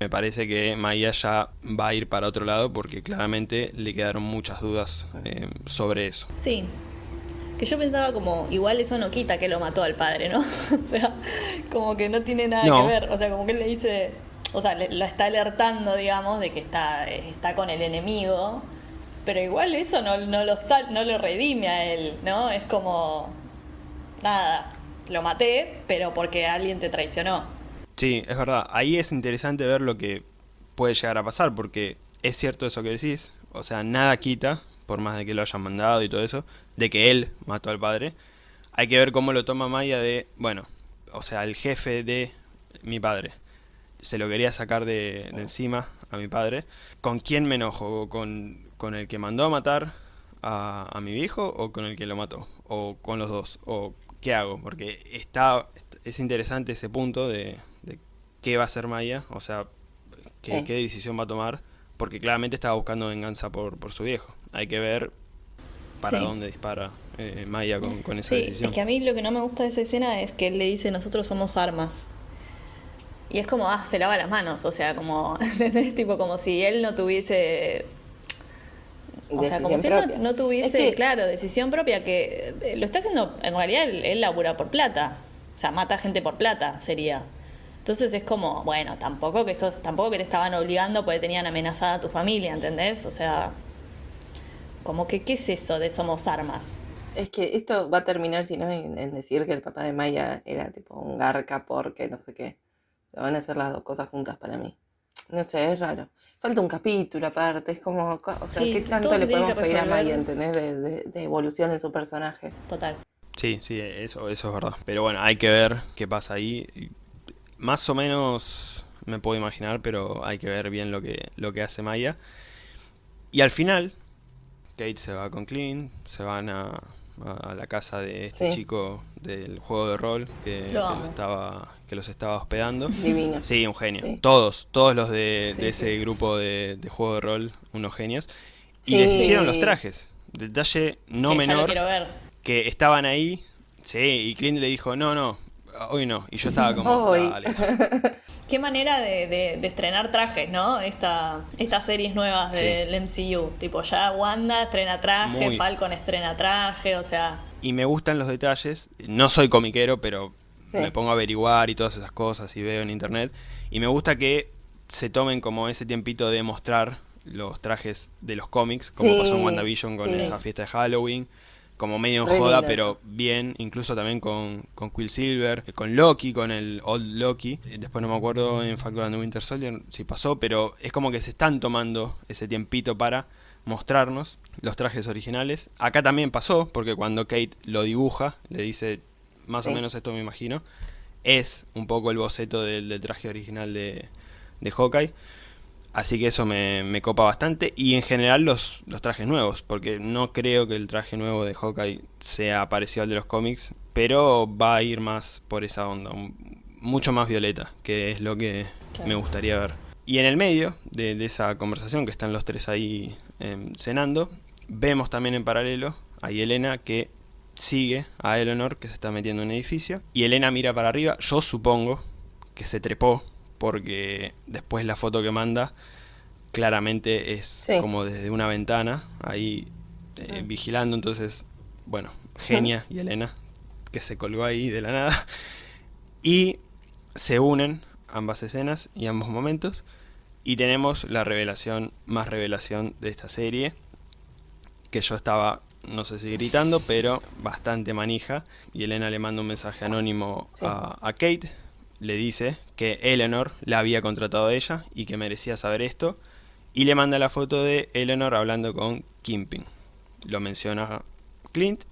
me parece que Maya ya va a ir para otro lado porque claramente le quedaron muchas dudas eh, sobre eso. Sí. Que yo pensaba como, igual eso no quita que lo mató al padre, ¿no? [laughs] o sea, como que no tiene nada No. que ver. O sea, como que él le dice, o sea, le- lo está alertando, digamos, de que está, está con el enemigo, pero igual eso no, no, lo, sal- no lo redime a él, ¿no? Es como, nada, lo maté, pero porque alguien te traicionó. Sí, es verdad. Ahí es interesante ver lo que puede llegar a pasar, porque es cierto eso que decís. O sea, nada quita, por más de que lo hayan mandado y todo eso, de que él mató al padre. Hay que ver cómo lo toma Maya de, bueno, o sea, el jefe de mi padre. Se lo quería sacar de, de encima a mi padre. ¿Con quién me enojo? ¿Con, con el que mandó a matar a, a mi viejo o con el que lo mató? ¿O con los dos? ¿O qué hago? Porque está, es interesante ese punto de, de qué va a hacer Maya, o sea, qué, Sí. qué decisión va a tomar, porque claramente estaba buscando venganza por, por su viejo. Hay que ver para Sí. dónde dispara eh, Maya con, con esa Sí, decisión. es que a mí lo que no me gusta de esa escena es que él le dice nosotros somos armas. Y es como, ah, se lava las manos, o sea, como, [laughs] ¿entendés? Tipo, como si él no tuviese... O sea, como si él no, propia. no tuviese, Es que- claro, decisión propia, que eh, lo está haciendo, en realidad él, él labura por plata. O sea, mata gente por plata, sería. Entonces es como, bueno, tampoco que sos, tampoco que te estaban obligando porque tenían amenazada a tu familia, ¿entendés? O sea, como que, ¿qué es eso de somos armas? Es que esto va a terminar, si no, en, en decir que el papá de Maya era tipo un garca porque no sé qué. Se van a hacer las dos cosas juntas para mí. No sé, es raro. Falta un capítulo aparte, es como, co- o sea, Sí, ¿qué tanto le podemos pedir a Maya, entendés? De, de- de evolución en su personaje. Total. Sí, sí, eso, eso es verdad. Pero bueno, hay que ver qué pasa ahí. Más o menos me puedo imaginar, pero hay que ver bien lo que, lo que hace Maya. Y al final, Kate se va con Clint, se van a, a la casa de este Sí. chico del juego de rol que, Lo estaba, que los estaba hospedando. Divino. Sí, un genio. Sí. Todos, todos los de, Sí, de ese grupo de, de juego de rol, unos genios. Y les hicieron los trajes. Detalle no menor quiero ver. que estaban ahí, sí, y Clint le dijo, no, no, hoy no. Y yo estaba como, Hoy. dale. [laughs] Qué manera de, de- de estrenar trajes, ¿no? Esta, estas series nuevas Sí. del MCU. Tipo, ya Wanda estrena traje, Muy. Falcon estrena traje, o sea. Y me gustan los detalles, no soy comiquero, pero Sí. me pongo a averiguar y todas esas cosas y veo en internet. Y me gusta que se tomen como ese tiempito de mostrar los trajes de los cómics, como Sí, pasó en WandaVision con sí. esa fiesta de Halloween. Como medio en joda, pero bien, incluso también con, con Quicksilver, con Loki, con el Old Loki. Eh, Después no me acuerdo en Falcon and the Winter Soldier si pasó, pero es como que se están tomando ese tiempito para mostrarnos los trajes originales. Acá también pasó, porque cuando Kate lo dibuja, le dice más o menos esto me imagino, es un poco el boceto del, del traje original de, de Hawkeye. Así que eso me, me copa bastante. Y en general los, los trajes nuevos, porque no creo que el traje nuevo de Hawkeye sea parecido al de los cómics, pero va a ir más por esa onda, mucho más violeta, que es lo que Claro. me gustaría ver. Y en el medio de, de esa conversación, que están los tres ahí em, cenando, vemos también en paralelo a Elena que sigue a Eleanor que se está metiendo en un edificio. Y Elena mira para arriba, yo supongo que se trepó, porque después la foto que manda claramente es Sí. como desde una ventana, ahí eh, vigilando. Entonces, bueno, genia y Elena, que se colgó ahí de la nada. Y se unen ambas escenas y ambos momentos. Y tenemos la revelación, más revelación de esta serie. Que yo estaba, no sé si gritando, pero bastante manija. Y Elena le manda un mensaje anónimo Sí. a, a Kate. Le dice que Eleanor la había contratado a ella y que merecía saber esto. Y le manda la foto de Eleanor hablando con Kimping. Lo menciona Clint.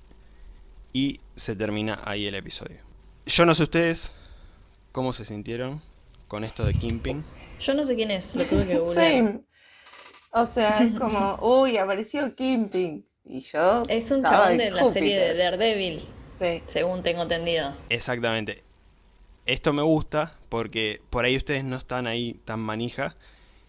Y se termina ahí el episodio. Yo no sé ustedes cómo se sintieron con esto de Kimping. Yo no sé quién es, lo tuve que [laughs] googlear. Same. O sea, es como, [laughs] uy, apareció Kimping. Y yo. Es un chabón de de la serie de. Daredevil, Sí. según tengo entendido. Exactamente. Esto me gusta porque por ahí ustedes no están ahí tan manija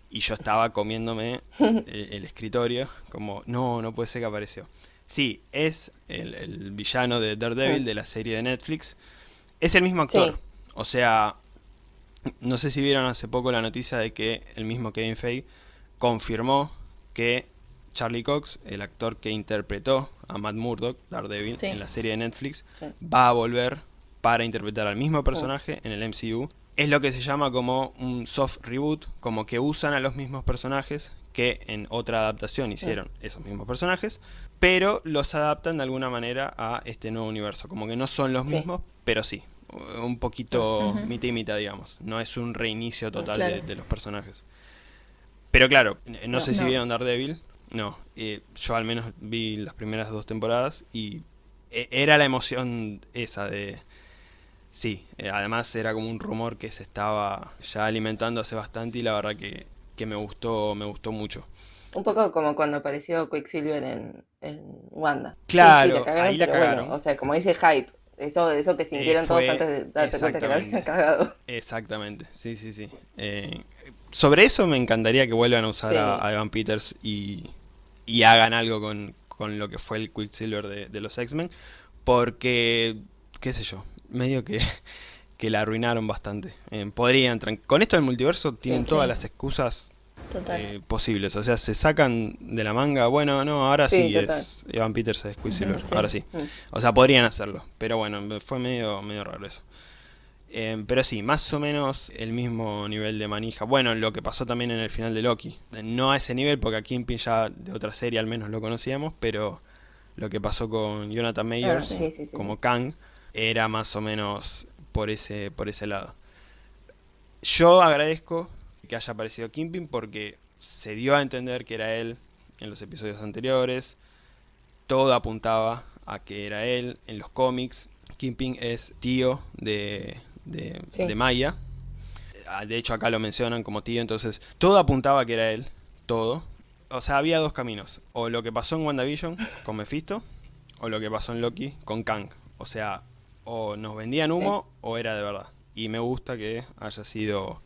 y yo estaba comiéndome [laughs] el, el escritorio como, no, no puede ser que apareció. Sí, es el, el villano de Daredevil Mm. de la serie de Netflix. Es el mismo actor. Sí. O sea, no sé si vieron hace poco la noticia de que el mismo Kevin Feige confirmó que Charlie Cox, el actor que interpretó a Matt Murdock, Daredevil, Sí. en la serie de Netflix, Sí. va a volver para interpretar al mismo personaje en el MCU es lo que se llama como un soft reboot, como que usan a los mismos personajes que en otra adaptación hicieron esos mismos personajes, pero los adaptan de alguna manera a este nuevo universo, como que no son los Sí. mismos, pero sí, un poquito Ujú. mitad y mitad, digamos, no es un reinicio total Claro. de, de los personajes. Pero claro, no, No, sé si no. vieron Daredevil, no, eh, yo al menos vi las primeras dos temporadas y e- era la emoción esa de... Sí, eh, además era como un rumor que se estaba ya alimentando hace bastante y la verdad que, que me gustó, me gustó mucho. Un poco como cuando apareció Quicksilver en, en Wanda. Sí, sí, Claro, la cagaron, ahí la bueno, cagaron. o sea, como dice hype, eso, eso que sintieron todos fue- antes de darse cuenta que la habían cagado. Exactamente, sí, sí, sí. Eh, sobre eso me encantaría que vuelvan a usar Sí. a, a Evan Peters y, y hagan algo con, con lo que fue el Quicksilver de, de los X-Men, porque, qué sé yo, medio que, [laughs] que la arruinaron bastante. Eh, podrían, con esto del multiverso tienen Sí. todas las excusas eh, posibles, o sea, se sacan de la manga, bueno, no, ahora sí, es Evan Peters es Quicksilver, ahora sí. Mm. O sea, podrían hacerlo, pero bueno, fue medio, medio raro eso. Eh, pero sí, más o menos el mismo nivel de manija. Bueno, lo que pasó también en el final de Loki. No a ese nivel, porque a Kingpin ya de otra serie al menos lo conocíamos, pero lo que pasó con Jonathan Mayers Ah, sí, sí, sí, como Kang era más o menos por ese, por ese lado. Yo agradezco que haya aparecido Kingpin porque se dio a entender que era él en los episodios anteriores. Todo apuntaba a que era él en los cómics. Kingpin es tío de, de, Sí. de Maya. Ah, De hecho acá lo mencionan como tío, entonces todo apuntaba a que era él, todo. O sea, había dos caminos. O lo que pasó en WandaVision con Mephisto, o lo que pasó en Loki con Kang. O sea, o nos vendían humo o era de verdad. Y me gusta que haya sido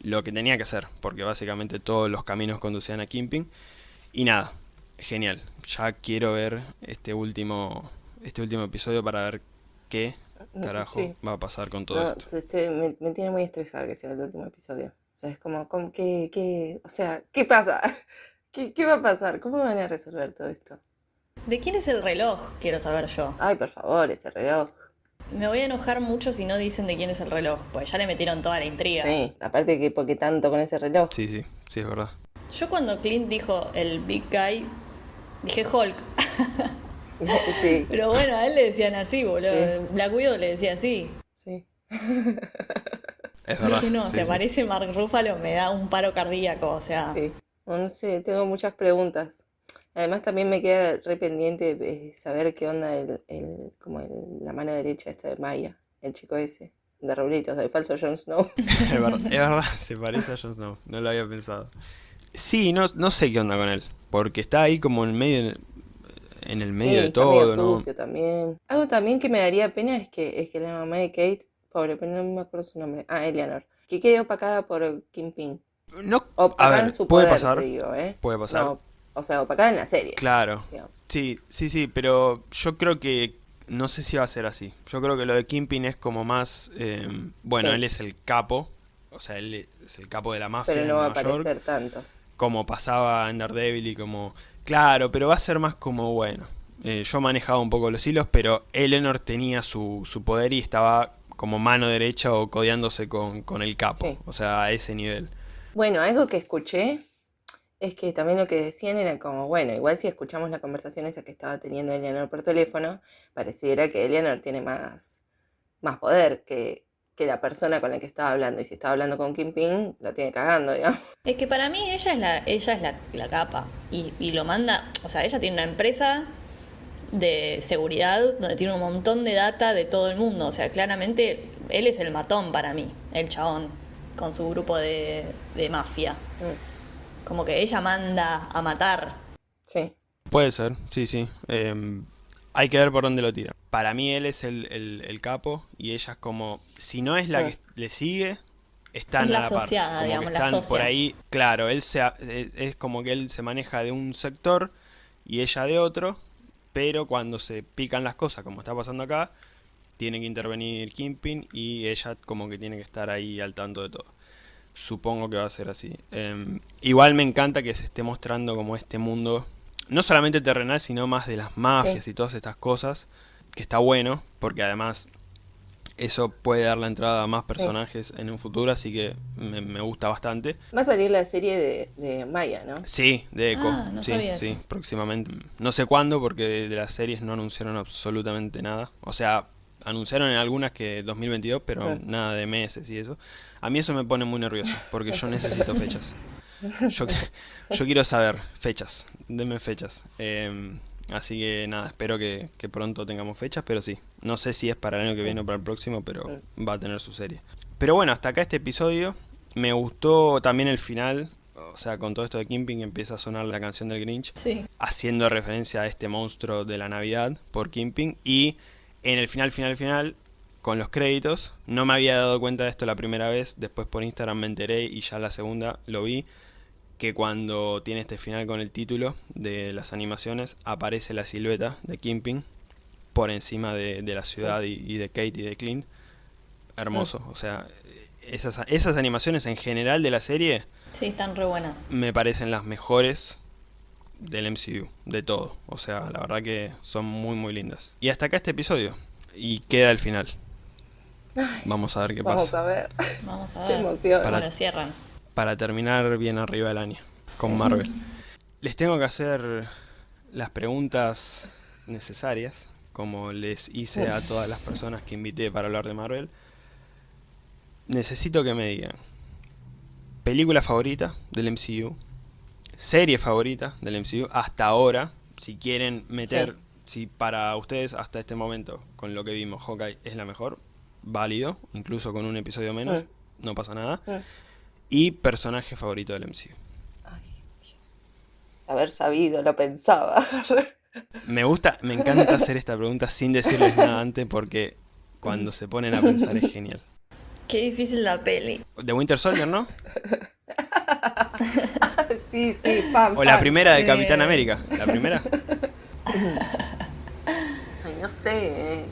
lo que tenía que ser, porque básicamente todos los caminos conducían a Kingpin. Y nada, genial. Ya quiero ver este último, este último episodio para ver qué carajo Sí. va a pasar con todo No, esto. este, me, me tiene muy estresada que sea el último episodio. O sea, es como, como que, que, o sea, ¿qué pasa? [laughs] ¿Qué, ¿Qué va a pasar? ¿Cómo van a resolver todo esto? ¿De quién es el reloj? Quiero saber yo. Ay, por favor, ese reloj. Me voy a enojar mucho si no dicen de quién es el reloj, pues ya le metieron toda la intriga. Sí, aparte que porque tanto con ese reloj. Sí, sí, sí, es verdad. Yo cuando Clint dijo el Big Guy, dije Hulk. [laughs] sí, Pero bueno, a él le decían así, boludo. Sí. Black Widow le decía así. sí. Es verdad. Dije, no, sí, se sí. parece Mark Ruffalo, me da un paro cardíaco, o sea. Sí, no sé, tengo muchas preguntas. Además también me queda re pendiente eh, saber qué onda el, el- como el- la mano derecha esta de Maya, el chico ese, de Rulitos, el falso Jon Snow. [laughs] Es verdad, es verdad, se parece a Jon Snow, no lo había pensado. Sí, no, no sé qué onda con él, porque está ahí como en medio, en el medio Sí, de todo, ¿no? sucio también. Algo también que me daría pena es que, es que la mamá de Kate, pobre, pero no me acuerdo su nombre, ah, Eleanor, que quede opacada por Kingpin. No, Opacada a ver, su puede poder, pasar, digo, ¿eh? puede pasar. No, o sea, opacada en la serie, Claro, digamos. sí, sí, sí, pero yo creo que, no sé si va a ser así. Yo creo que lo de Kingpin es como más, eh, bueno, Sí. él es el capo, o sea, él es el capo de la mafia Pero no va a York. aparecer tanto. como pasaba en Daredevil y como... Claro, pero va a ser más como, bueno, eh, yo manejaba un poco los hilos, pero Eleanor tenía su, su poder y estaba como mano derecha o codeándose con, con el capo, Sí. o sea, a ese nivel. Bueno, algo que escuché es que también lo que decían era como, bueno, igual si escuchamos la conversación esa que estaba teniendo Eleanor por teléfono, pareciera que Eleanor tiene más, más poder que, que la persona con la que estaba hablando. Y si estaba hablando con Kingpin, lo tiene cagando, [laughs] digamos. Es que para mí ella es la, ella es la, la capa. Y, y lo manda. O sea, ella tiene una empresa de seguridad donde tiene un montón de data de todo el mundo. O sea, claramente él es el matón para mí, el chabón, con su grupo de, de mafia. Mm, Como que ella manda a matar. Sí, Puede ser, sí, sí. em, hay que ver por dónde lo tira. Para mí él es el, el- el capo y ella es como, si no es la Mm. que le sigue, están Es la a la par. que digamos, la están por ahí, claro, él se, es, es como que él se maneja de un sector y ella de otro, pero cuando se pican las cosas, como está pasando acá, tiene que intervenir Kingpin y ella como que tiene que estar ahí al tanto de todo. Supongo que va a ser así. Em, igual me encanta que se esté mostrando como este mundo, no solamente terrenal, sino más de las mafias Sí. y todas estas cosas, que está bueno, porque además Eso puede dar la entrada a más personajes en un futuro, así que me, me gusta bastante. Va a salir la serie de, de Maya, ¿no? Sí, de Echo. Ah, no sí, sabía sí, eso. próximamente. No sé cuándo, porque de, de las series no anunciaron absolutamente nada. O sea, anunciaron en algunas que 2022, pero nada de meses y eso. A mí eso me pone muy nervioso, porque yo necesito fechas. Yo, qui- yo quiero saber fechas, denme fechas. Em, así que nada, espero que, que pronto tengamos fechas, pero sí. No sé si es para el año que viene o para el próximo, pero va a tener su serie. Pero bueno, hasta acá este episodio. Me gustó también el final. O sea, con todo esto de Kimping empieza a sonar la canción del Grinch Sí. haciendo referencia a este monstruo de la Navidad por Kimping y en el final, final, final, con los créditos, no me había dado cuenta de esto la primera vez, después por Instagram me enteré y ya la segunda lo vi, que cuando tiene este final con el título de las animaciones, aparece la silueta de Kimping por encima de, de la ciudad y, y de Kate y de Clint. Hermoso, o sea, esas, esas animaciones en general de la serie Sí, están re buenas. me parecen las mejores del MCU, de todo. O sea, la verdad que son muy muy lindas. Y hasta acá este episodio. Y queda el final. Vamos a ver qué Vamos pasa. a ver. Vamos a Qué ver. emoción. Para- Bueno, cierran. Para terminar bien arriba del año. Con Marvel. [laughs] Les tengo que hacer las preguntas necesarias. Como les hice a todas las personas que invité para hablar de Marvel. Necesito que me digan. Película favorita del MCU. Serie favorita del MCU. Hasta ahora. Si quieren meter. Si para ustedes hasta este momento. Con lo que vimos. Hawkeye es la mejor. Válido. Incluso con un episodio menos. No pasa nada. Y personaje favorito del MCU. Ay, Dios. Haber sabido, lo pensaba. [laughs] Me gusta, me encanta hacer esta pregunta sin decirles nada antes porque cuando se ponen a pensar es genial. Qué difícil la peli. De Winter Soldier, ¿no? [laughs] [laughs] sí, sí, fan, O la fan. primera de Eh. Capitán América. La primera. [laughs] Ay, no sé. eh.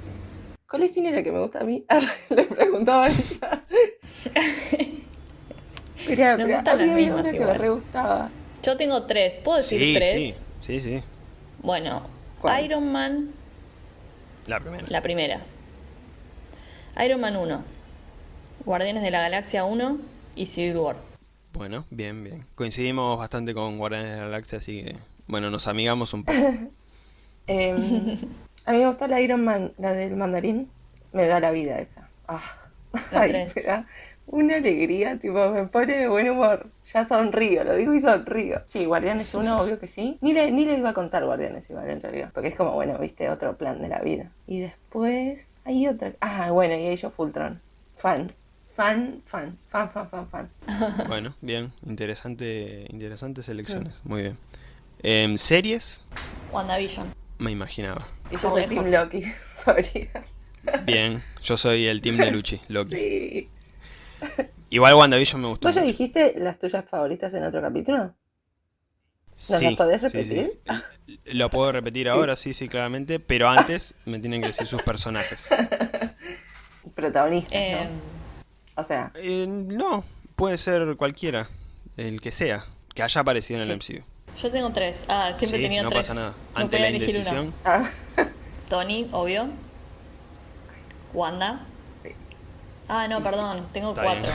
¿Cuál es cine la que me gusta a mí? [laughs] Le preguntaba a ella. Mirá, Nos pero gustan a mí las había mismas una que me re gustaba. Yo tengo tres. ¿Puedo decir Sí, tres? sí, sí, sí. Bueno, ¿Cuál? Iron Man, La primera. la primera. Iron Man 1. Guardianes de la Galaxia 1 y Civil War. Bueno, bien, bien. Coincidimos bastante con Guardianes de la Galaxia, así que, bueno, nos amigamos un poco. [laughs] Em, a mí me gusta la Iron Man, la del mandarín. Me da la vida esa. Ah. Ay, me da una alegría, tipo, me pone de buen humor. Ya sonrío, lo digo y sonrío. Sí, Guardianes 1, obvio que sí. Ni le, ni le iba a contar Guardianes igual, en realidad. Porque es como, bueno, viste, otro plan de la vida. Y después hay otra. Ah, bueno, y Age of Ultron. Fan. Fan, fan, fan, fan, fan, fan. [laughs] Bueno, bien. Interesante, interesantes elecciones. Muy bien. Em, ¿Series? WandaVision. Me imaginaba. Y yo soy. Team Loki, [laughs] sorry. Bien, yo soy el team de Luchi, [laughs] Loki. Sí. Igual WandaVision me gustó ¿Vos ya mucho. dijiste las tuyas favoritas en otro capítulo? ¿Nos Sí, las podés repetir? sí. Lo puedo repetir Sí. ahora, sí, sí, claramente, pero antes me tienen que decir sus personajes. Protagonistas, Eh, ¿no? O sea, Eh, no, puede ser cualquiera, el que sea, que haya aparecido en el MCU. yo tengo tres. Ah, siempre Sí, he tenido no tres. pasa nada. No Ante la elegir una. indecisión, ah, Tony, obvio. Wanda. sí. Ah, no, perdón. Tengo Está cuatro.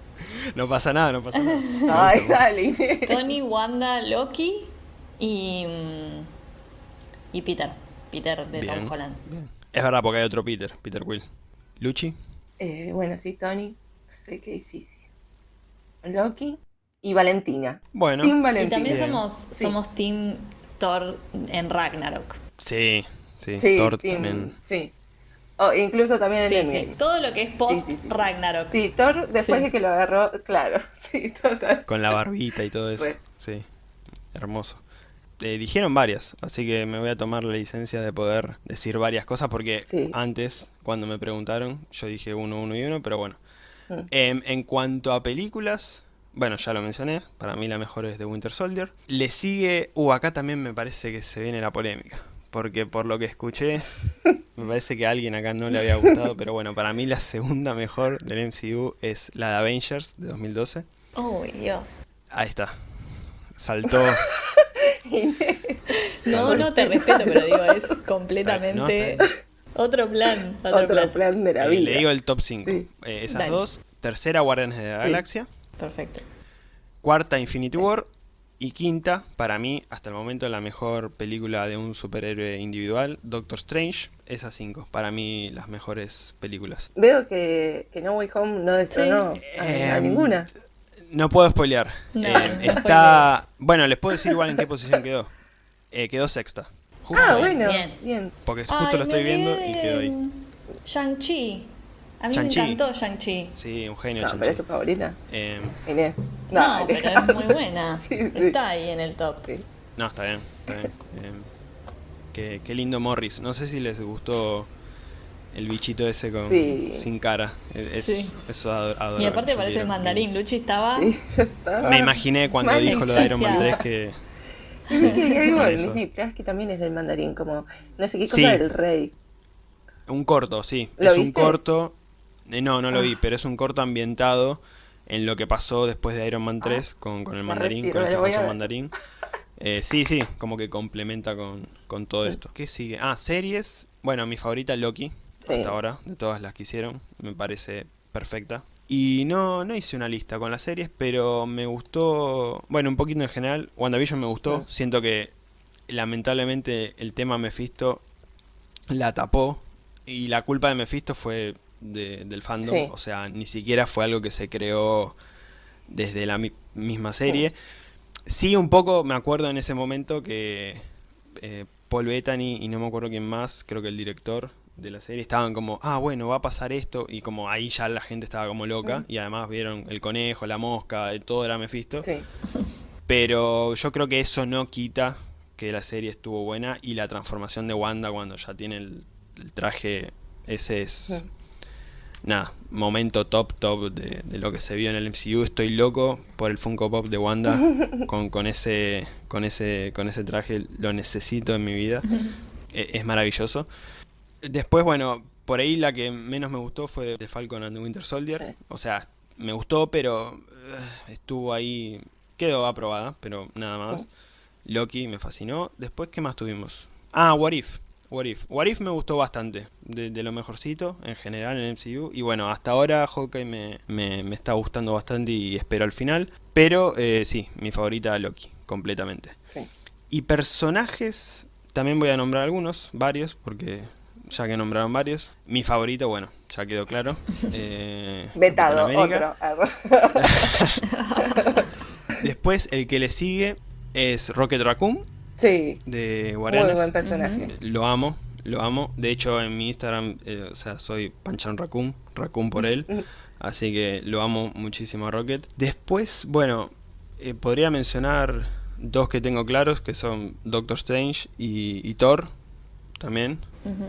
[laughs] no pasa nada, no pasa nada. [laughs] Ay, dale. Tony, Wanda, Loki y. mm, Y Peter. Peter de Bien, Tom Holland. bien. Es verdad, porque hay otro Peter, Peter Quill. Luchi, Eh, bueno, sí, Tony. Sé qué difícil. Loki y Valentina. bueno, Team Y Valentina. también somos, Sí. somos Team Thor en Ragnarok. sí, sí, Sí, Thor team- también. sí. O incluso también en Sí, sí. Todo lo que es post Sí, sí, sí. Ragnarok. Sí, Thor después Sí. de que lo agarró, [laughs] claro, sí, total. Con la barbita y todo eso. Sí, hermoso. Eh, dijeron varias, así que me voy a tomar la licencia de poder decir varias cosas porque Sí. antes, cuando me preguntaron, yo dije uno, uno y uno, pero bueno. Mm. Em, en cuanto a películas, bueno, ya lo mencioné, para mí la mejor es de Winter Soldier. Le sigue, uh, acá también me parece que se viene la polémica, porque por lo que escuché, [laughs] me parece que a alguien acá no le había gustado, pero bueno, para mí la segunda mejor del MCU es la de Avengers de 2012. Uy, Dios. Ahí está. Saltó. [laughs] [laughs] No, no te respeto, pero digo, es [laughs] completamente. Otro plan, otro, Otro plan. plan de la Eh, vida. le digo el top 5. Sí. esas Dale. dos. Tercera, Guardianes de la Sí. Galaxia. Perfecto. Cuarta, Infinity War. Y quinta, para mí, hasta el momento, la mejor película de un superhéroe individual, Doctor Strange. Esas cinco, para mí, las mejores películas. Veo que, que No Way Home no destronó a, a Em, ninguna. No puedo spoilear. No, Eh, no está. Bueno, les puedo decir igual en qué posición quedó. Eh, quedó sexta. Justo Ah, ahí, bueno, Bien. bien. Porque justo Ay, lo estoy viendo y quedó ahí. Shang-Chi. A mí me encantó Shang-Chi. Sí, un genio, No, Shang-Chi. pero es tu favorita, Eh, Inés. No, pero es muy buena. [laughs] Sí, sí. Está ahí en el top. Sí. no, está bien. Está bien. Eh, qué, qué lindo Morris. No sé si les gustó el bichito ese con, Sí. sin cara. Es, Sí. Eso ador- Y adorable, aparte parece el mandarín. Luchi estaba. Sí, yo estaba. Me imaginé cuando Mal dijo lo de Iron Man 3 extasiada. que. Y vi que hay algo con en eso. Disney Plus que también es del mandarín, como no sé qué cosa Sí. del rey. Un corto, sí. ¿Lo es un corto. eh, no, no lo Ah. vi, pero es un corto ambientado en lo que pasó después de Iron Man 3 con, con el mandarín, con el ver. mandarín. Eh, sí, sí, como que complementa con, con todo esto. ¿Qué sigue? Ah, series. Bueno, mi favorita Loki, Sí. hasta ahora, de todas las que hicieron. Me parece perfecta. Y no, no hice una lista con las series, pero me gustó. Bueno, un poquito en general. WandaVision me gustó. Siento que lamentablemente el tema Mephisto la tapó. Y la culpa de Mephisto fue de- del fandom. Sí. O sea, ni siquiera fue algo que se creó desde la mi- misma serie. Sí, un poco me acuerdo en ese momento que eh, Paul Bettany y no me acuerdo quién más, creo que el director de la serie, estaban como, ah, bueno, va a pasar esto. Y como ahí ya la gente estaba como loca. Y además vieron el conejo, la mosca, eh, todo era Mephisto. Sí. Pero yo creo que eso no quita que la serie estuvo buena y la transformación de Wanda cuando ya tiene el, el traje, ese es... Sí. Nada, momento top top de, de lo que se vio en el MCU. Estoy loco por el Funko Pop de Wanda [laughs] con, con ese con ese con ese traje. Lo necesito en mi vida. [laughs] E- Es maravilloso. Después, bueno, por ahí la que menos me gustó fue de Falcon and the Winter Soldier. Sí. O sea, me gustó, pero eh, estuvo ahí. Quedó aprobada, pero nada más. Loki me fascinó. Después, ¿qué más tuvimos? Ah, What If. What If. What If me gustó bastante. De, de lo mejorcito en general en MCU. Y bueno, hasta ahora Hawkeye me, me, me está gustando bastante y espero al final. Pero eh, sí, mi favorita Loki, completamente. Sí. Y personajes, también voy a nombrar algunos, varios, porque ya que nombraron varios. Mi favorito, bueno, ya quedó claro. [laughs] eh, Vetado, otro. [laughs] [laughs] Después, el que le sigue es Rocket Raccoon sí, de muy Guardianes. buen personaje. Lo amo, lo amo. De hecho, en mi Instagram, eh, o sea, soy Panchan Raccoon, Raccoon por él. Así que lo amo muchísimo a Rocket. Después, bueno, eh, podría mencionar dos que tengo claros, que son Doctor Strange y, y Thor, también.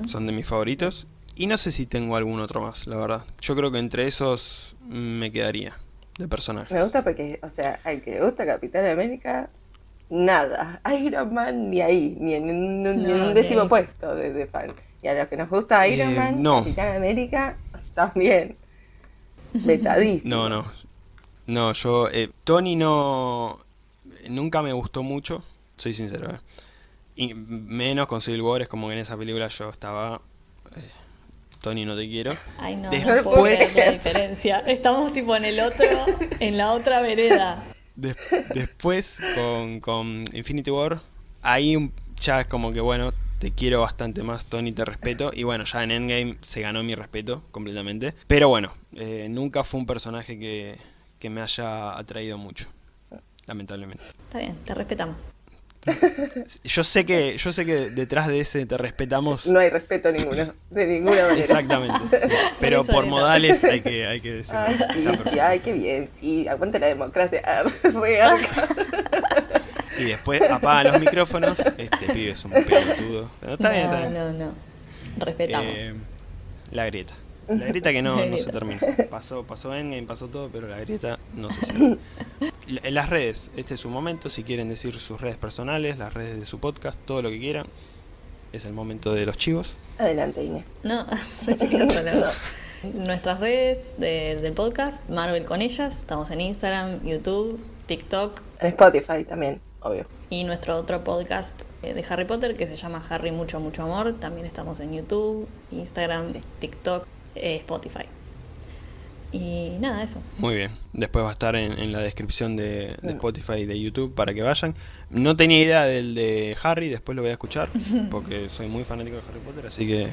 Son de mis favoritos. Y no sé si tengo algún otro más, la verdad. Yo creo que entre esos me quedaría de personajes. Me gusta porque, o sea, al que le gusta Capitán América, nada. [laughs] Iron Man ni ahí, ni en un, ni en No, un ni décimo puesto de, de fan. Y a los que nos gusta Iron Eh, Man, no. Capitán América, [laughs] también. Vetadísimo. No, no. No, yo. eh, Tony no. Nunca me gustó mucho, soy sincero. eh. Y menos con Civil War, es como que en esa película yo estaba. eh, Tony, no te quiero. Ay, no, no Después- puedo creer la diferencia. Estamos tipo en el otro, [laughs] en la otra vereda. Des- después, con, con Infinity War, ahí ya es como que, bueno, te quiero bastante más, Tony, te respeto. Y bueno, ya en Endgame se ganó mi respeto completamente. Pero bueno, eh, nunca fue un personaje que, que me haya atraído mucho, lamentablemente. Está bien, te respetamos. Yo sé que, yo sé que detrás de ese te respetamos. No hay respeto ninguno, de ninguna manera. Exactamente. sí. Pero por modales hay que, hay que decirlo. Ay, sí, sí, ay, qué bien, sí, aguante la democracia. Ah. [laughs] Y después apaga los micrófonos. Este pibe es un pelotudo. Pero está bien, está no, bien. no, no. Respetamos. Eh, la grieta. La grieta que no, no se termina. [laughs] Pasó, pasó Endgame, pasó todo, pero la grieta no se cierra. [laughs] Las redes, este es su momento. Si quieren decir sus redes personales, las redes de su podcast, todo lo que quieran. Es el momento de los chivos. Adelante, Inés. No, [laughs] pensé que. Nuestras redes de- del podcast, Marvel con ellas, estamos en Instagram, YouTube, TikTok En Spotify también, obvio. y nuestro otro podcast eh, de Harry Potter que se llama Harry Mucho Mucho Amor. También estamos en YouTube, Instagram, Sí. TikTok, eh, Spotify. Y nada, eso. Muy bien. Después va a estar en, en la descripción de, de. Spotify y de YouTube para que vayan. No tenía idea del de Harry, después lo voy a escuchar [laughs] porque soy muy fanático de Harry Potter, así que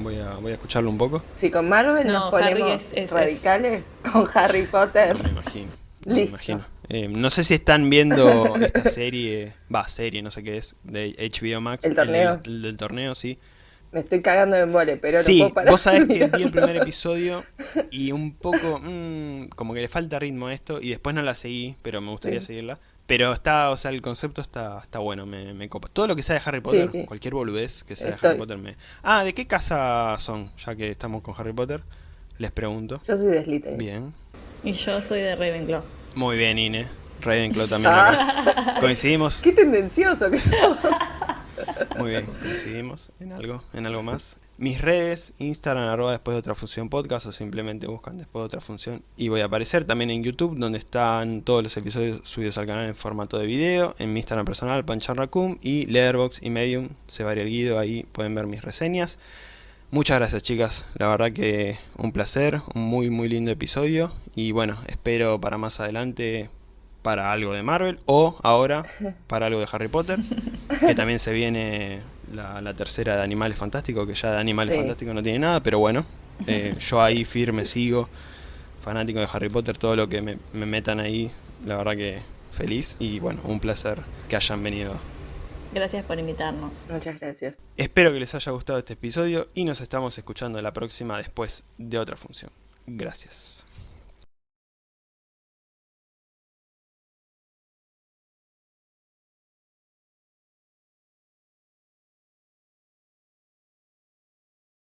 voy a, voy a escucharlo un poco. Si con Marvel No, nos Harry ponemos es- es- radicales, [laughs] con Harry Potter. No me imagino. No me imagino. Eh, no sé si están viendo esta serie, va, serie, no sé qué es, de HBO Max. El torneo. el del torneo, sí. Me estoy cagando de embole, pero sí, no puedo parar vos sabés que vi el primer episodio [laughs] y un poco, mm, como que le falta ritmo a esto y después no la seguí, pero me gustaría Sí. seguirla. Pero está, o sea, el concepto está, está bueno, me, me copa. Todo lo que sea de Harry Potter, sí. cualquier boludez que sea de. Harry Potter me... Ah, ¿de qué casa son? Ya que estamos con Harry Potter, les pregunto. Yo soy de Slytherin. Bien. Y yo soy de Ravenclaw. Muy bien, Ine. Ravenclaw también Ah. acá. Coincidimos. [laughs] Qué tendencioso que sos. [laughs] Muy bien, coincidimos en algo, en algo más. Mis redes, Instagram, arroba después de otra función podcast o simplemente buscan después de otra función y voy a aparecer también en YouTube donde están todos los episodios subidos al canal en formato de video, en mi Instagram personal, Panchan Raccoon y Letterboxd y Medium, se varía el guido, ahí pueden ver mis reseñas. Muchas gracias chicas, la verdad que un placer, un muy muy lindo episodio y bueno, espero para más adelante para algo de Marvel o ahora para algo de Harry Potter, que [laughs] también se viene la, la tercera de Animales Fantásticos, que ya de Animales Sí. Fantásticos no tiene nada, pero bueno, eh, [laughs] yo ahí firme sigo, fanático de Harry Potter, todo lo que me, me metan ahí, la verdad que feliz y bueno, un placer que hayan venido. Gracias por invitarnos. Muchas gracias. Espero que les haya gustado este episodio y nos estamos escuchando la próxima después de otra función. Gracias.